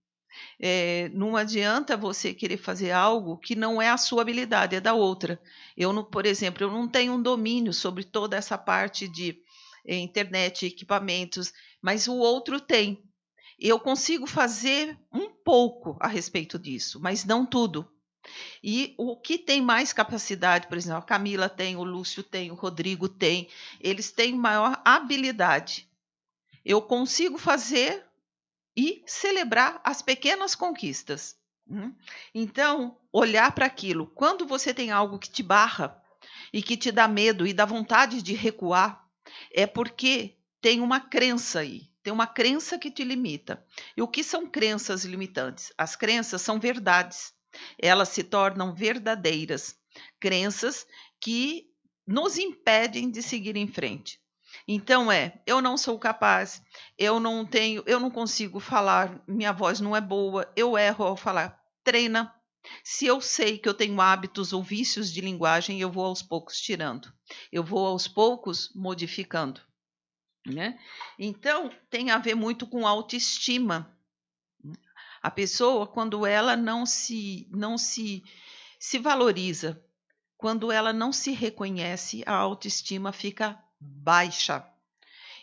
É, não adianta você querer fazer algo que não é a sua habilidade, é da outra. Eu, não, por exemplo, eu não tenho um domínio sobre toda essa parte de internet, equipamentos, mas o outro tem. Eu consigo fazer um pouco a respeito disso, mas não tudo. E o que tem mais capacidade, por exemplo, a Camila tem, o Lúcio tem, o Rodrigo tem, eles têm maior habilidade. Eu consigo fazer e celebrar as pequenas conquistas. Hum? Então, olhar para aquilo. Quando você tem algo que te barra e que te dá medo e dá vontade de recuar, é porque tem uma crença aí, tem uma crença que te limita. E o que são crenças limitantes? As crenças são verdades. Elas se tornam verdadeiras. Crenças que nos impedem de seguir em frente. Então é, eu não sou capaz, eu não tenho, eu não consigo falar, minha voz não é boa, eu erro ao falar. Treina. Se eu sei que eu tenho hábitos ou vícios de linguagem, eu vou aos poucos tirando. Eu vou aos poucos modificando. Né? Então, tem a ver muito com autoestima. A pessoa, quando ela não se, não se, se valoriza, quando ela não se reconhece, a autoestima fica baixa.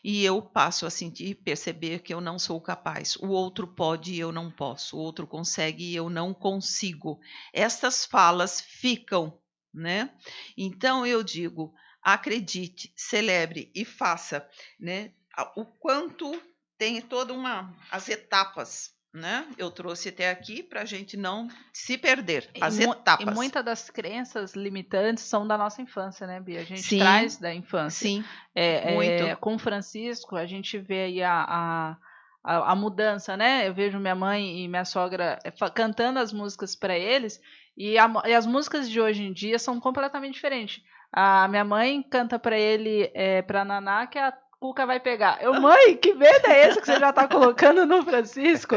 E eu passo a sentir, perceber que eu não sou capaz. O outro pode e eu não posso. O outro consegue e eu não consigo. Essas falas ficam, né? Então eu digo, acredite, celebre e faça, né? O quanto tem toda uma as etapas, né? Eu trouxe até aqui para a gente não se perder as e etapas. E muitas das crenças limitantes são da nossa infância, né, Bia? A gente sim, traz da infância. Sim. É, muito. É, com Francisco a gente vê aí a, a a, a, mudança, né? Eu vejo minha mãe e minha sogra é, cantando as músicas para eles e, a, e, as músicas de hoje em dia são completamente diferentes. A minha mãe canta para ele, é, pra Naná, que a Cuca vai pegar. Eu, [LAUGHS] mãe, que medo é esse que você já tá colocando no Francisco?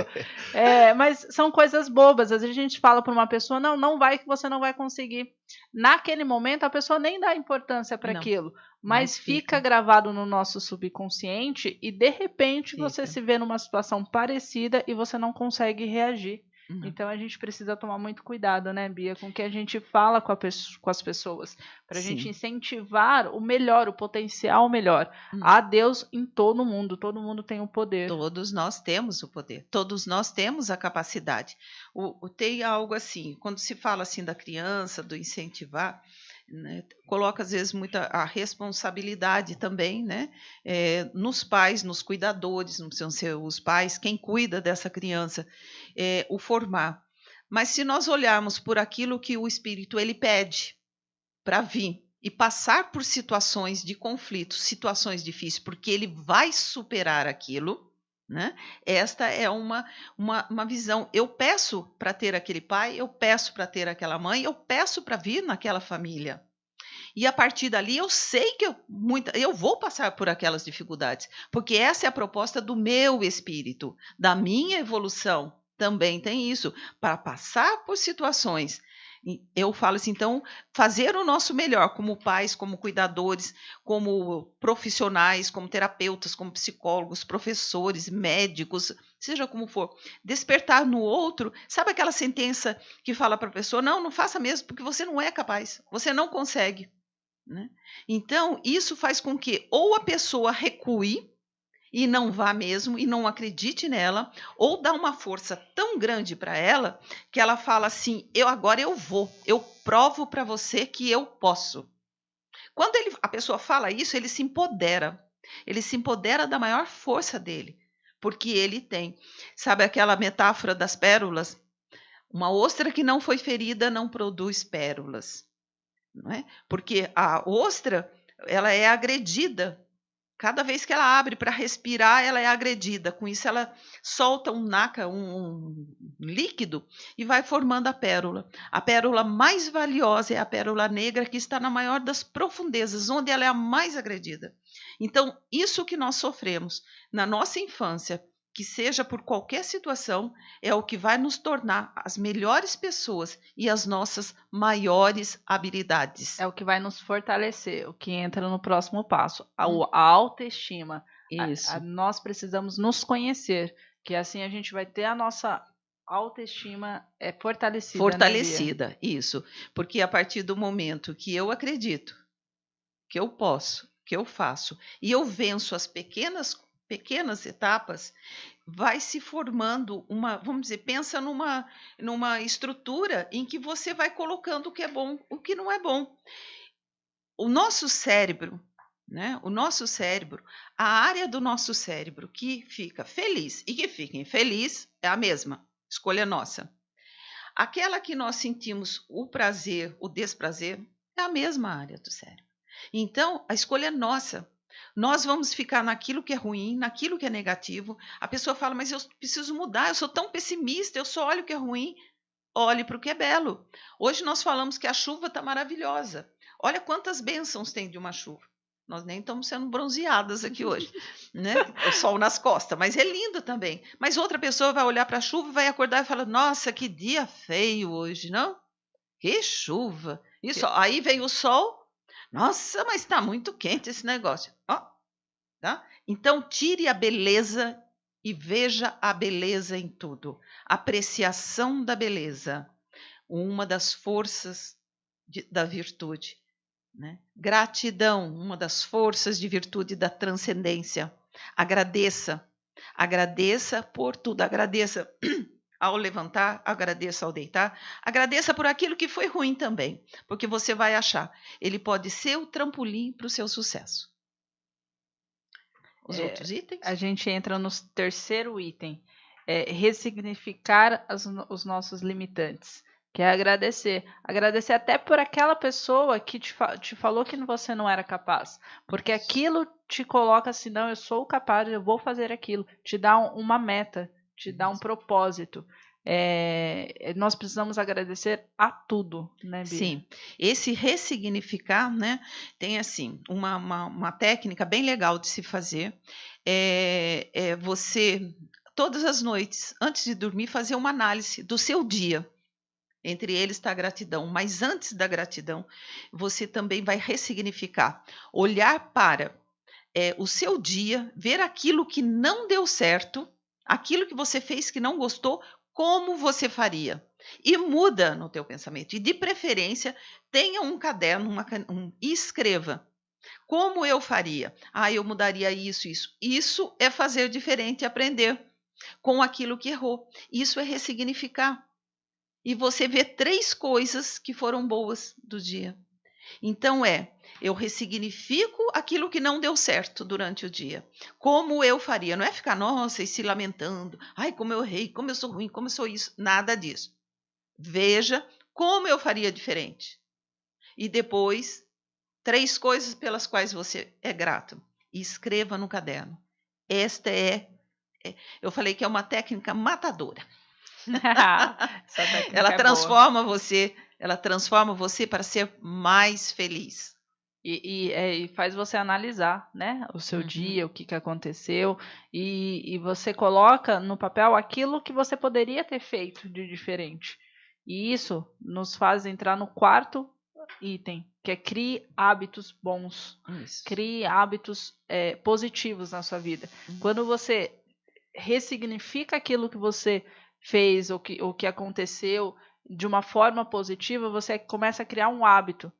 É, mas são coisas bobas. Às vezes a gente fala para uma pessoa, não, não vai que você não vai conseguir. Naquele momento a pessoa nem dá importância para aquilo, mas, mas fica. fica. gravado no nosso subconsciente e de repente fica. você se vê numa situação parecida e você não consegue reagir. Uhum. Então a gente precisa tomar muito cuidado, né, Bia, com o que a gente fala com, com as pessoas, para a gente incentivar o melhor, o potencial melhor. Uhum. Há Deus em todo mundo, todo mundo tem o poder. Todos nós temos o poder, todos nós temos a capacidade. O, o, tem algo assim, quando se fala assim da criança, do incentivar, né, coloca às vezes muita a responsabilidade também, né, é, nos pais, nos cuidadores, não precisam ser os pais, quem cuida dessa criança, é, o formar. Mas se nós olharmos por aquilo que o Espírito ele pede para vir, e passar por situações de conflito, situações difíceis, porque ele vai superar aquilo. Né? Esta é uma, uma, uma visão. Eu peço para ter aquele pai, eu peço para ter aquela mãe, eu peço para vir naquela família. E a partir dali eu sei que eu, muita, eu vou passar por aquelas dificuldades, porque essa é a proposta do meu espírito, da minha evolução. Também tem isso, para passar por situações eu falo assim, então, fazer o nosso melhor como pais, como cuidadores, como profissionais, como terapeutas, como psicólogos, professores, médicos, seja como for, despertar no outro, sabe aquela sentença que fala para a pessoa: não, não faça mesmo, porque você não é capaz, você não consegue. Né? Então, isso faz com que ou a pessoa recue e não vá mesmo e não acredite nela, ou dá uma força tão grande para ela que ela fala assim: "Eu agora eu vou, eu provo para você que eu posso". Quando ele, a pessoa fala isso, ele se empodera. Ele se empodera da maior força dele, porque ele tem. Sabe aquela metáfora das pérolas? Uma ostra que não foi ferida não produz pérolas, não é? Porque a ostra, ela é agredida Cada vez que ela abre para respirar, ela é agredida. Com isso, ela solta um naca, um, líquido, e vai formando a pérola. A pérola mais valiosa é a pérola negra, que está na maior das profundezas, onde ela é a mais agredida. Então, isso que nós sofremos na nossa infância, que seja por qualquer situação, é o que vai nos tornar as melhores pessoas e as nossas maiores habilidades. É o que vai nos fortalecer, o que entra no próximo passo, a, hum. a autoestima. Isso. A, a, nós precisamos nos conhecer, que assim a gente vai ter a nossa autoestima é fortalecida. Né, fortalecida, né, isso. Porque a partir do momento que eu acredito, que eu posso, que eu faço, e eu venço as pequenas pequenas etapas, vai se formando uma, vamos dizer, pensa numa, numa estrutura em que você vai colocando o que é bom, o que não é bom. O nosso cérebro, né? O nosso cérebro, a área do nosso cérebro que fica feliz e que fica infeliz é a mesma, escolha nossa. Aquela que nós sentimos o prazer, o desprazer, é a mesma área do cérebro. Então, a escolha é nossa. Nós vamos ficar naquilo que é ruim, naquilo que é negativo. A pessoa fala, mas eu preciso mudar, eu sou tão pessimista, eu só olho o que é ruim. Olhe para o que é belo. Hoje nós falamos que a chuva está maravilhosa. Olha quantas bênçãos tem de uma chuva. Nós nem estamos sendo bronzeadas aqui hoje, [LAUGHS] né? O sol nas costas, mas é lindo também. Mas outra pessoa vai olhar para a chuva, vai acordar e falar: Nossa, que dia feio hoje, não? Que chuva! Isso, aí vem o sol, nossa, mas está muito quente esse negócio. Ó, tá? Então, tire a beleza e veja a beleza em tudo. Apreciação da beleza, uma das forças de, da virtude. Né? Gratidão, uma das forças de virtude da transcendência. Agradeça, agradeça por tudo, agradeça ao levantar, agradeça ao deitar, agradeça por aquilo que foi ruim também, porque você vai achar, ele pode ser o trampolim para o seu sucesso. Os é, outros itens? A gente entra no terceiro item, é ressignificar as, os nossos limitantes. Que é agradecer. Agradecer até por aquela pessoa que te, te falou que você não era capaz. Porque aquilo te coloca assim, não, eu sou capaz, eu vou fazer aquilo. Te dá um, uma meta, te dá um propósito. É, nós precisamos agradecer a tudo, né, Bia? Sim, esse ressignificar, né, tem assim uma, uma, uma técnica bem legal de se fazer. É, é você todas as noites, antes de dormir, fazer uma análise do seu dia. Entre eles está a gratidão, mas antes da gratidão, você também vai ressignificar, olhar para é, o seu dia, ver aquilo que não deu certo aquilo que você fez que não gostou, como você faria? E muda no teu pensamento. E de preferência, tenha um caderno, uma, um, e escreva. Como eu faria? Ah, eu mudaria isso, isso. Isso é fazer diferente aprender com aquilo que errou. Isso é ressignificar. E você vê três coisas que foram boas do dia. Então é eu ressignifico aquilo que não deu certo durante o dia. Como eu faria? Não é ficar, nossa, e se lamentando. Ai, como eu errei, como eu sou ruim, como eu sou isso. Nada disso. Veja como eu faria diferente. E depois três coisas pelas quais você é grato e escreva no caderno. Esta é, é eu falei que é uma técnica matadora. [LAUGHS] ela é transforma boa. você, ela transforma você para ser mais feliz. E, e, é, e, faz você analisar, né, o seu uhum. dia, o que, que aconteceu, e, e você coloca no papel aquilo que você poderia ter feito de diferente. E isso nos faz entrar no quarto item, que é crie hábitos bons, isso. crie hábitos é, positivos na sua vida. Uhum. Quando você ressignifica aquilo que você fez ou que, ou que aconteceu de uma forma positiva, você começa a criar um hábito.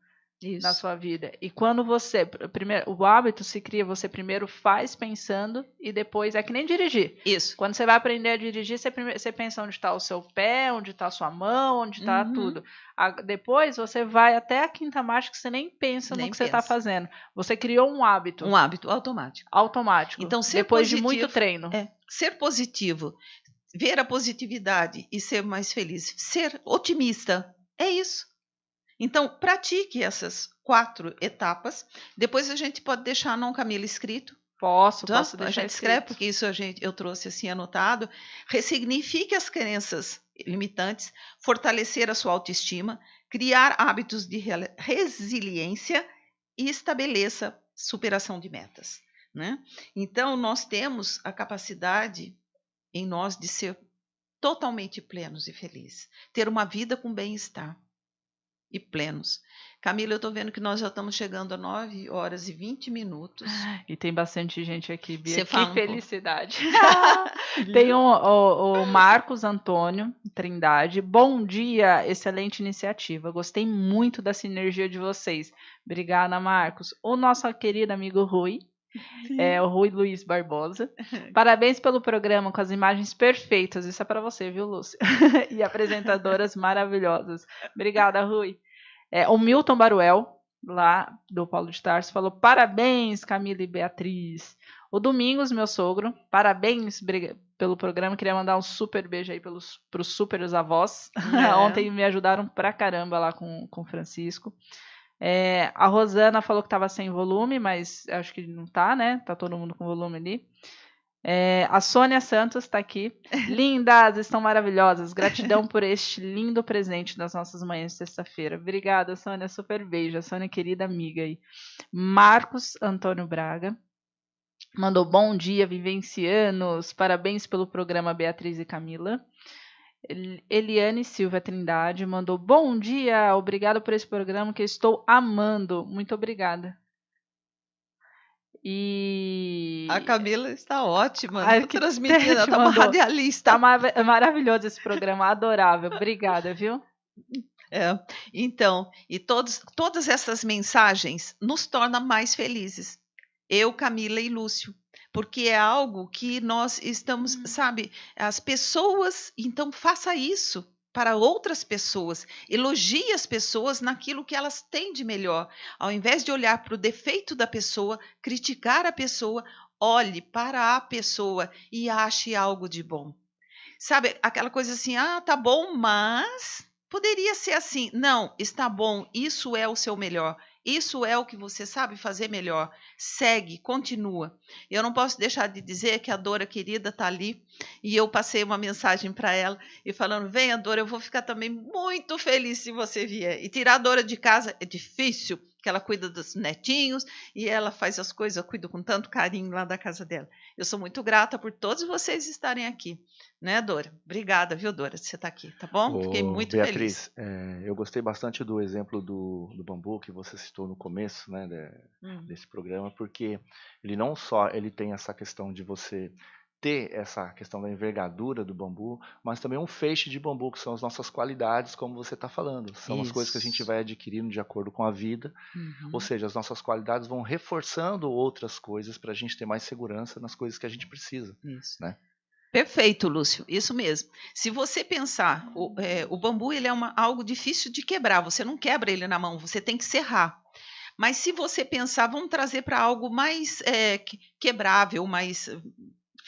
Isso. na sua vida. E quando você, primeiro, o hábito se cria, você primeiro faz pensando e depois é que nem dirigir. Isso. Quando você vai aprender a dirigir, você, primeiro, você pensa onde está o seu pé, onde está a sua mão, onde está uhum. tudo. A, depois você vai até a quinta marcha que você nem pensa nem no que tá pensa. você está fazendo. Você criou um hábito. Um hábito automático. Automático. Então, ser depois positivo, de muito treino. É, ser positivo, ver a positividade e ser mais feliz, ser otimista. É isso. Então, pratique essas quatro etapas. Depois a gente pode deixar não Camila escrito. Posso, tá? posso deixar a gente escreve, porque isso a gente, eu trouxe assim anotado. Ressignifique as crenças limitantes, fortalecer a sua autoestima, criar hábitos de resiliência e estabeleça superação de metas. Né? Então, nós temos a capacidade em nós de ser totalmente plenos e felizes, ter uma vida com bem-estar e plenos. Camila, eu estou vendo que nós já estamos chegando a 9 horas e 20 minutos. E tem bastante gente aqui, Bia. Você que fala felicidade. [LAUGHS] [LAUGHS] tem o, o, o, Marcos Antônio Trindade. Bom dia, excelente iniciativa. Gostei muito da sinergia de vocês. Obrigada, Marcos. O nosso querido amigo Rui. É o Rui Luiz Barbosa. [LAUGHS] Parabéns pelo programa com as imagens perfeitas. Isso é para você, viu, Lúcia? [LAUGHS] e apresentadoras maravilhosas. Obrigada, Rui. É, o Milton Baruel, lá do Paulo de Tarso, falou: Parabéns, Camila e Beatriz. O Domingos, meu sogro, parabéns pelo programa. Queria mandar um super beijo aí para os super avós. [LAUGHS] É. Ontem me ajudaram pra caramba lá com o Francisco. É, a Rosana falou que estava sem volume, mas acho que não tá, né? Tá todo mundo com volume ali. É, a Sônia Santos está aqui. [LAUGHS] Lindas, estão maravilhosas. Gratidão por este lindo presente das nossas manhãs de sexta-feira. Obrigada, Sônia. Super beijo. A Sônia, querida amiga aí. Marcos Antônio Braga mandou bom dia, vivencianos. Parabéns pelo programa Beatriz e Camila. Eliane Silva Trindade mandou bom dia, obrigado por esse programa que estou amando. Muito obrigada. E a Camila está ótima, a transmitindo, [LAUGHS] ela está uma radialista. Está mar maravilhoso esse programa, adorável. Obrigada, viu? É, então, e todos, todas essas mensagens nos tornam mais felizes. Eu, Camila e Lúcio porque é algo que nós estamos, uhum. sabe, as pessoas, então faça isso para outras pessoas, elogie as pessoas naquilo que elas têm de melhor. Ao invés de olhar para o defeito da pessoa, criticar a pessoa, olhe para a pessoa e ache algo de bom. Sabe, aquela coisa assim, ah, tá bom, mas poderia ser assim. Não, está bom, isso é o seu melhor. Isso é o que você sabe fazer melhor. Segue, continua. Eu não posso deixar de dizer que a Dora querida está ali e eu passei uma mensagem para ela e falando: Venha, Dora, eu vou ficar também muito feliz se você vier. E tirar a Dora de casa é difícil, que ela cuida dos netinhos e ela faz as coisas, eu cuido com tanto carinho lá da casa dela. Eu sou muito grata por todos vocês estarem aqui, né, Dora? Obrigada, viu, Dora, você está aqui, tá bom? Ô, Fiquei muito Beatriz, feliz. É, eu gostei bastante do exemplo do, do bambu que você citou no começo, né, de, hum. desse programa, porque ele não só ele tem essa questão de você ter essa questão da envergadura do bambu, mas também um feixe de bambu, que são as nossas qualidades, como você está falando. São Isso. as coisas que a gente vai adquirindo de acordo com a vida. Uhum. Ou seja, as nossas qualidades vão reforçando outras coisas para a gente ter mais segurança nas coisas que a gente precisa. Isso. Né? Perfeito, Lúcio, isso mesmo. Se você pensar, o, é, o bambu ele é uma, algo difícil de quebrar, você não quebra ele na mão, você tem que serrar. Mas se você pensar, vamos trazer para algo mais é, quebrável, mais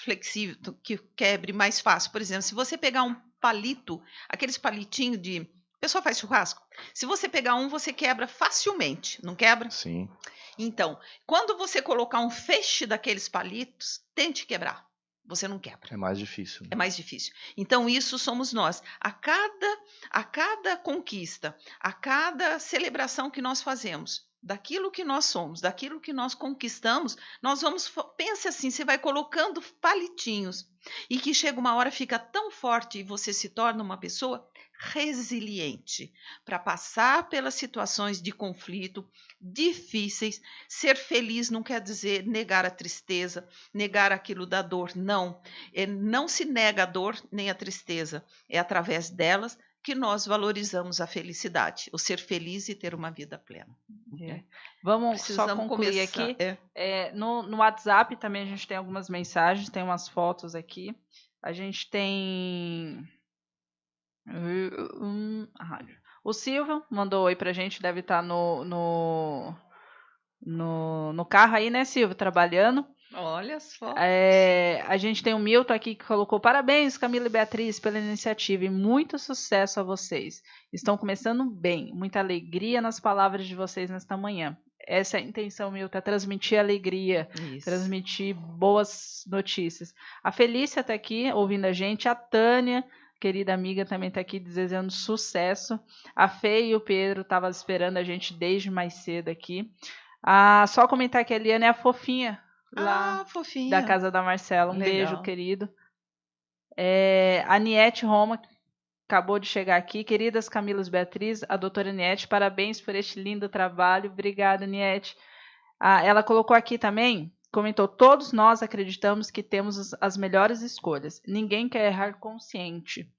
flexível, que quebre mais fácil. Por exemplo, se você pegar um palito, aqueles palitinhos de pessoa faz churrasco. Se você pegar um, você quebra facilmente, não quebra? Sim. Então, quando você colocar um feixe daqueles palitos, tente quebrar. Você não quebra. É mais difícil. Né? É mais difícil. Então, isso somos nós. A cada, a cada conquista, a cada celebração que nós fazemos, daquilo que nós somos, daquilo que nós conquistamos, nós vamos. Pense assim: você vai colocando palitinhos. E que chega uma hora, fica tão forte e você se torna uma pessoa resiliente para passar pelas situações de conflito difíceis. Ser feliz não quer dizer negar a tristeza, negar aquilo da dor, não. É, não se nega a dor nem a tristeza, é através delas que nós valorizamos a felicidade, o ser feliz e ter uma vida plena. É. Vamos Precisamos só concluir começar. aqui. É. É, no, no WhatsApp também a gente tem algumas mensagens, tem umas fotos aqui. A gente tem Hum, o Silvio mandou oi pra gente, deve estar tá no, no, no, no carro aí, né, Silvio? Trabalhando. Olha só. É, a gente tem o Milton aqui que colocou parabéns, Camila e Beatriz, pela iniciativa e muito sucesso a vocês. Estão começando bem, muita alegria nas palavras de vocês nesta manhã. Essa é a intenção, Milton, é transmitir alegria, Isso. transmitir boas notícias. A Felícia está aqui ouvindo a gente, a Tânia querida amiga também está aqui desejando sucesso. A Fê e o Pedro estavam esperando a gente desde mais cedo aqui. Ah, só comentar que a Eliane é a fofinha lá ah, fofinha. da casa da Marcela. Um Legal. beijo, querido. É, a Niete Roma acabou de chegar aqui. Queridas Camilas Beatriz, a doutora Niete, parabéns por este lindo trabalho. Obrigada, Niete. Ah, ela colocou aqui também comentou: Todos nós acreditamos que temos as melhores escolhas. Ninguém quer errar consciente.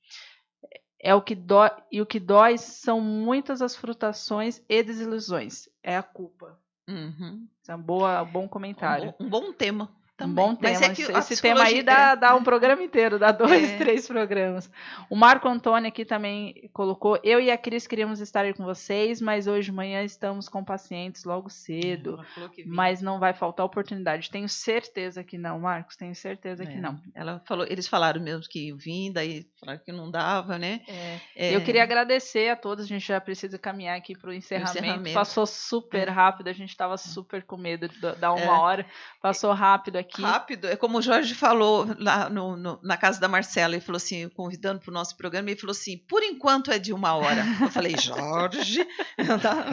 É o que dói, e o que dói são muitas as frustrações e desilusões. É a culpa. Uhum. é um boa, bom comentário. Um, um bom tema. Também. Um bom tema. É esse, tema aí dá, dá um programa inteiro, dá [LAUGHS] dois, é. três programas. O Marco Antônio aqui também colocou: Eu e a Cris queríamos estar aí com vocês, mas hoje de manhã estamos com pacientes logo cedo. Mas não vai faltar oportunidade. Tenho certeza que não, Marcos, tenho certeza é. que não. Ela falou, eles falaram mesmo que vim, daí falaram que não dava, né? É. é. Eu queria agradecer a todos, a gente já precisa caminhar aqui para o encerramento. Passou super é. rápido, a gente estava super com medo de dar uma hora. Passou rápido aqui aqui. Rápido, é como o Jorge falou lá no, no, na casa da Marcela, ele falou assim, convidando para o nosso programa, ele falou assim, por enquanto é de uma hora. Eu falei, [LAUGHS] Jorge,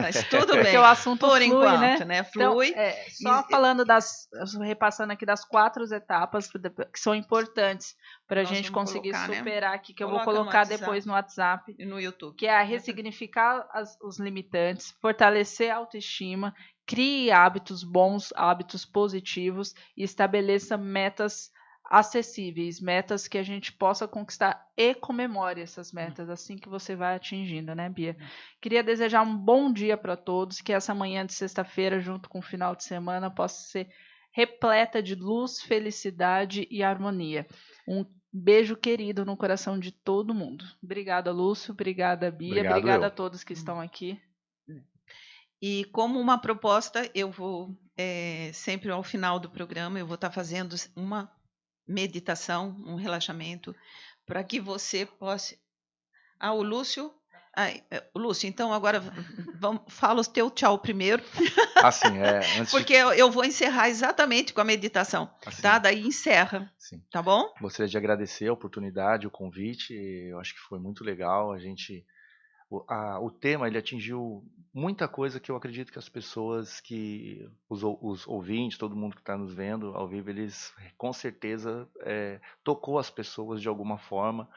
mas tudo bem. Porque o assunto por flui, enquanto, né? né? Flui. Então, é, só e, falando das, repassando aqui das quatro etapas que são importantes para a gente conseguir colocar, né? superar né? aqui, que Coloca eu vou colocar no depois no WhatsApp e no YouTube. Que é ressignificar as, os limitantes, fortalecer a autoestima, Crie hábitos bons, hábitos positivos e estabeleça metas acessíveis, metas que a gente possa conquistar e comemore essas metas assim que você vai atingindo, né, Bia? Queria desejar um bom dia para todos, que essa manhã de sexta-feira, junto com o final de semana, possa ser repleta de luz, felicidade e harmonia. Um beijo querido no coração de todo mundo. Obrigada, Lúcio. Obrigada, Bia. Obrigado, Obrigada eu. a todos que estão aqui. E como uma proposta, eu vou é, sempre ao final do programa eu vou estar fazendo uma meditação, um relaxamento, para que você possa. Ah, o Lúcio. Ai, é, Lúcio, então agora vamos, fala o teu tchau primeiro. Assim, é. [LAUGHS] Porque de... eu, eu, vou encerrar exatamente com a meditação, assim, tá? Daí encerra. Sim. Tá bom? Gostaria de agradecer a oportunidade, o convite. Eu acho que foi muito legal. A gente o, a, o tema ele atingiu muita coisa que eu acredito que as pessoas que os, os ouvintes, todo mundo que está nos vendo ao vivo, eles com certeza é, tocou as pessoas de alguma forma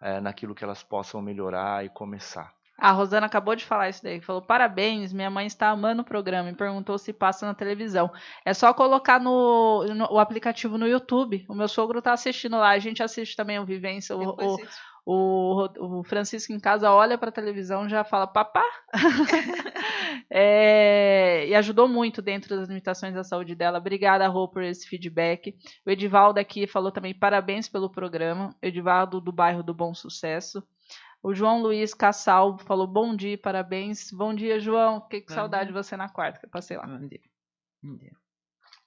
é, naquilo que elas possam melhorar e começar. A Rosana acabou de falar isso daí, falou: parabéns, minha mãe está amando o programa e perguntou se passa na televisão. É só colocar no, no o aplicativo no YouTube. O meu sogro está assistindo lá, a gente assiste também o Vivência, o, o, o, o Francisco em casa olha para a televisão já fala papá. [LAUGHS] é, e ajudou muito dentro das limitações da saúde dela. Obrigada, Rô, por esse feedback. O Edivaldo aqui falou também parabéns pelo programa. Edivaldo do bairro do Bom Sucesso. O João Luiz Cassal falou bom dia, parabéns. Bom dia, João. Que, que saudade de você na quarta que eu passei lá. Bom dia. Bom dia.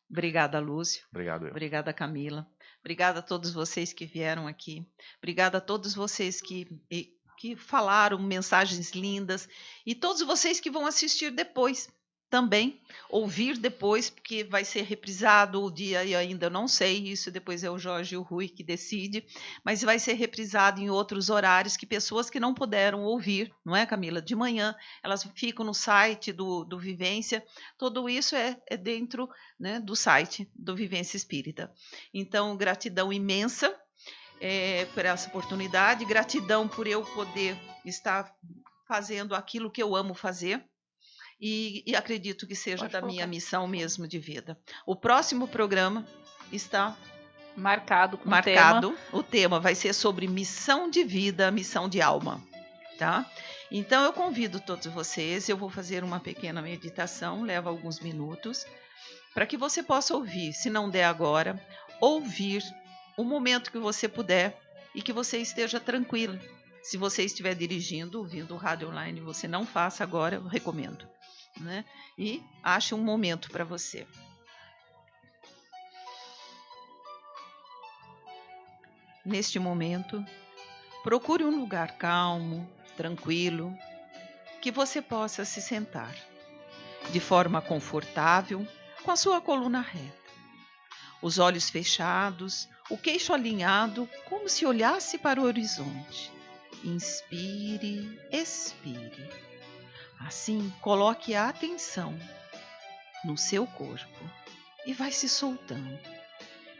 Obrigada, Lúcio. Obrigado. Eu. Obrigada, Camila. Obrigada a todos vocês que vieram aqui. Obrigada a todos vocês que que falaram mensagens lindas e todos vocês que vão assistir depois também ouvir depois, porque vai ser reprisado o dia e ainda não sei, isso depois é o Jorge e o Rui que decide, mas vai ser reprisado em outros horários que pessoas que não puderam ouvir, não é, Camila? De manhã, elas ficam no site do, do Vivência, tudo isso é, é dentro né, do site do Vivência Espírita. Então, gratidão imensa é, por essa oportunidade, gratidão por eu poder estar fazendo aquilo que eu amo fazer, e, e acredito que seja Pode da colocar. minha missão mesmo de vida. O próximo programa está marcado com marcado. O tema. o tema vai ser sobre missão de vida, missão de alma, tá? Então eu convido todos vocês, eu vou fazer uma pequena meditação, leva alguns minutos, para que você possa ouvir, se não der agora, ouvir o momento que você puder e que você esteja tranquilo. Se você estiver dirigindo, ouvindo o rádio online, você não faça agora, eu recomendo né? E ache um momento para você. Neste momento, procure um lugar calmo, tranquilo, que você possa se sentar de forma confortável, com a sua coluna reta. Os olhos fechados, o queixo alinhado, como se olhasse para o horizonte. Inspire, expire. Assim, coloque a atenção no seu corpo e vai se soltando,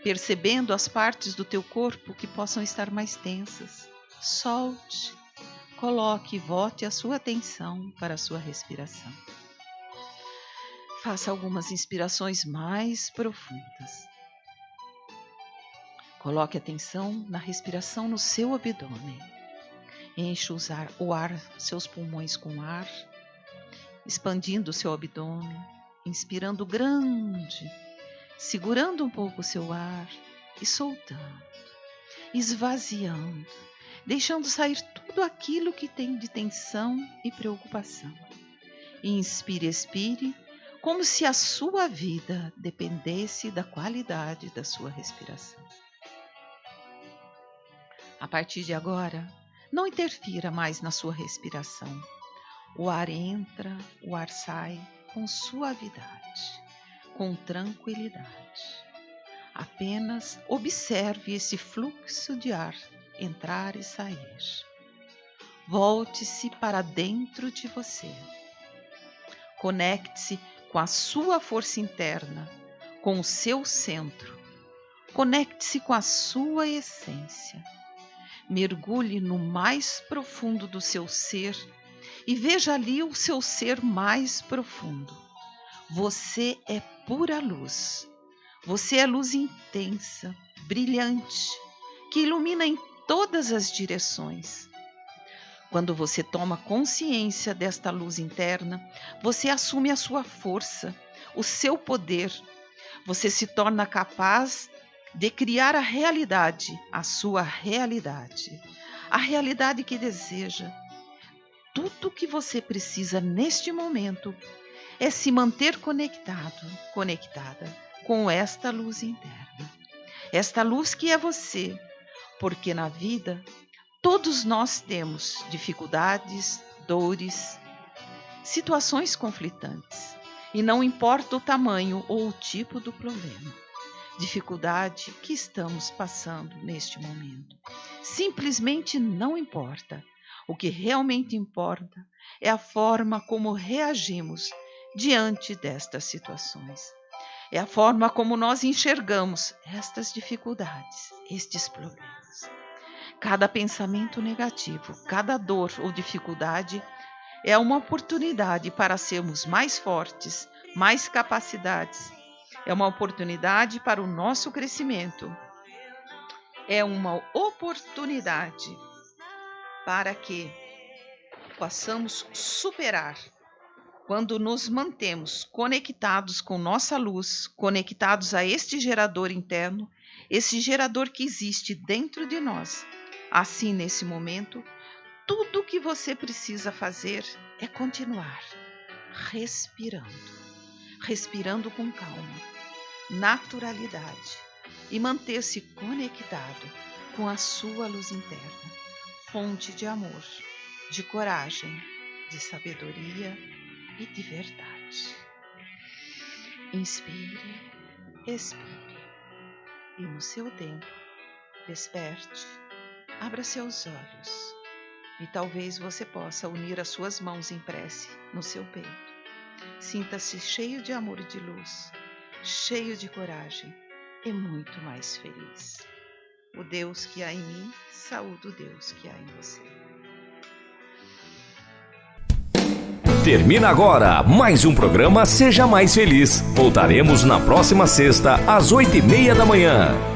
percebendo as partes do teu corpo que possam estar mais tensas. Solte, coloque e volte a sua atenção para a sua respiração. Faça algumas inspirações mais profundas. Coloque atenção na respiração no seu abdômen. Enche o ar, seus pulmões com ar expandindo seu abdômen, inspirando grande, segurando um pouco o seu ar e soltando, esvaziando, deixando sair tudo aquilo que tem de tensão e preocupação. Inspire, expire, como se a sua vida dependesse da qualidade da sua respiração. A partir de agora, não interfira mais na sua respiração o ar entra, o ar sai com suavidade, com tranquilidade. Apenas observe esse fluxo de ar entrar e sair. Volte-se para dentro de você. Conecte-se com a sua força interna, com o seu centro. Conecte-se com a sua essência. Mergulhe no mais profundo do seu ser e veja ali o seu ser mais profundo. Você é pura luz. Você é luz intensa, brilhante, que ilumina em todas as direções. Quando você toma consciência desta luz interna, você assume a sua força, o seu poder. Você se torna capaz de criar a realidade, a sua realidade, a realidade que deseja, tudo que você precisa neste momento é se manter conectado, conectada com esta luz interna. Esta luz que é você, porque na vida todos nós temos dificuldades, dores, situações conflitantes, e não importa o tamanho ou o tipo do problema, dificuldade que estamos passando neste momento. Simplesmente não importa o que realmente importa é a forma como reagimos diante destas situações. É a forma como nós enxergamos estas dificuldades, estes problemas. Cada pensamento negativo, cada dor ou dificuldade é uma oportunidade para sermos mais fortes, mais capacidades. É uma oportunidade para o nosso crescimento. É uma oportunidade para que possamos superar quando nos mantemos conectados com nossa luz, conectados a este gerador interno, esse gerador que existe dentro de nós. Assim, nesse momento, tudo o que você precisa fazer é continuar respirando, respirando com calma, naturalidade e manter-se conectado com a sua luz interna fonte de amor, de coragem, de sabedoria e de verdade. Inspire, expire e no seu tempo, desperte, abra seus olhos e talvez você possa unir as suas mãos em prece no seu peito. Sinta-se cheio de amor e de luz, cheio de coragem e muito mais feliz. O Deus que há em mim, saúde o Deus que há em você. Termina agora mais um programa Seja Mais Feliz. Voltaremos na próxima sexta, às oito e meia da manhã.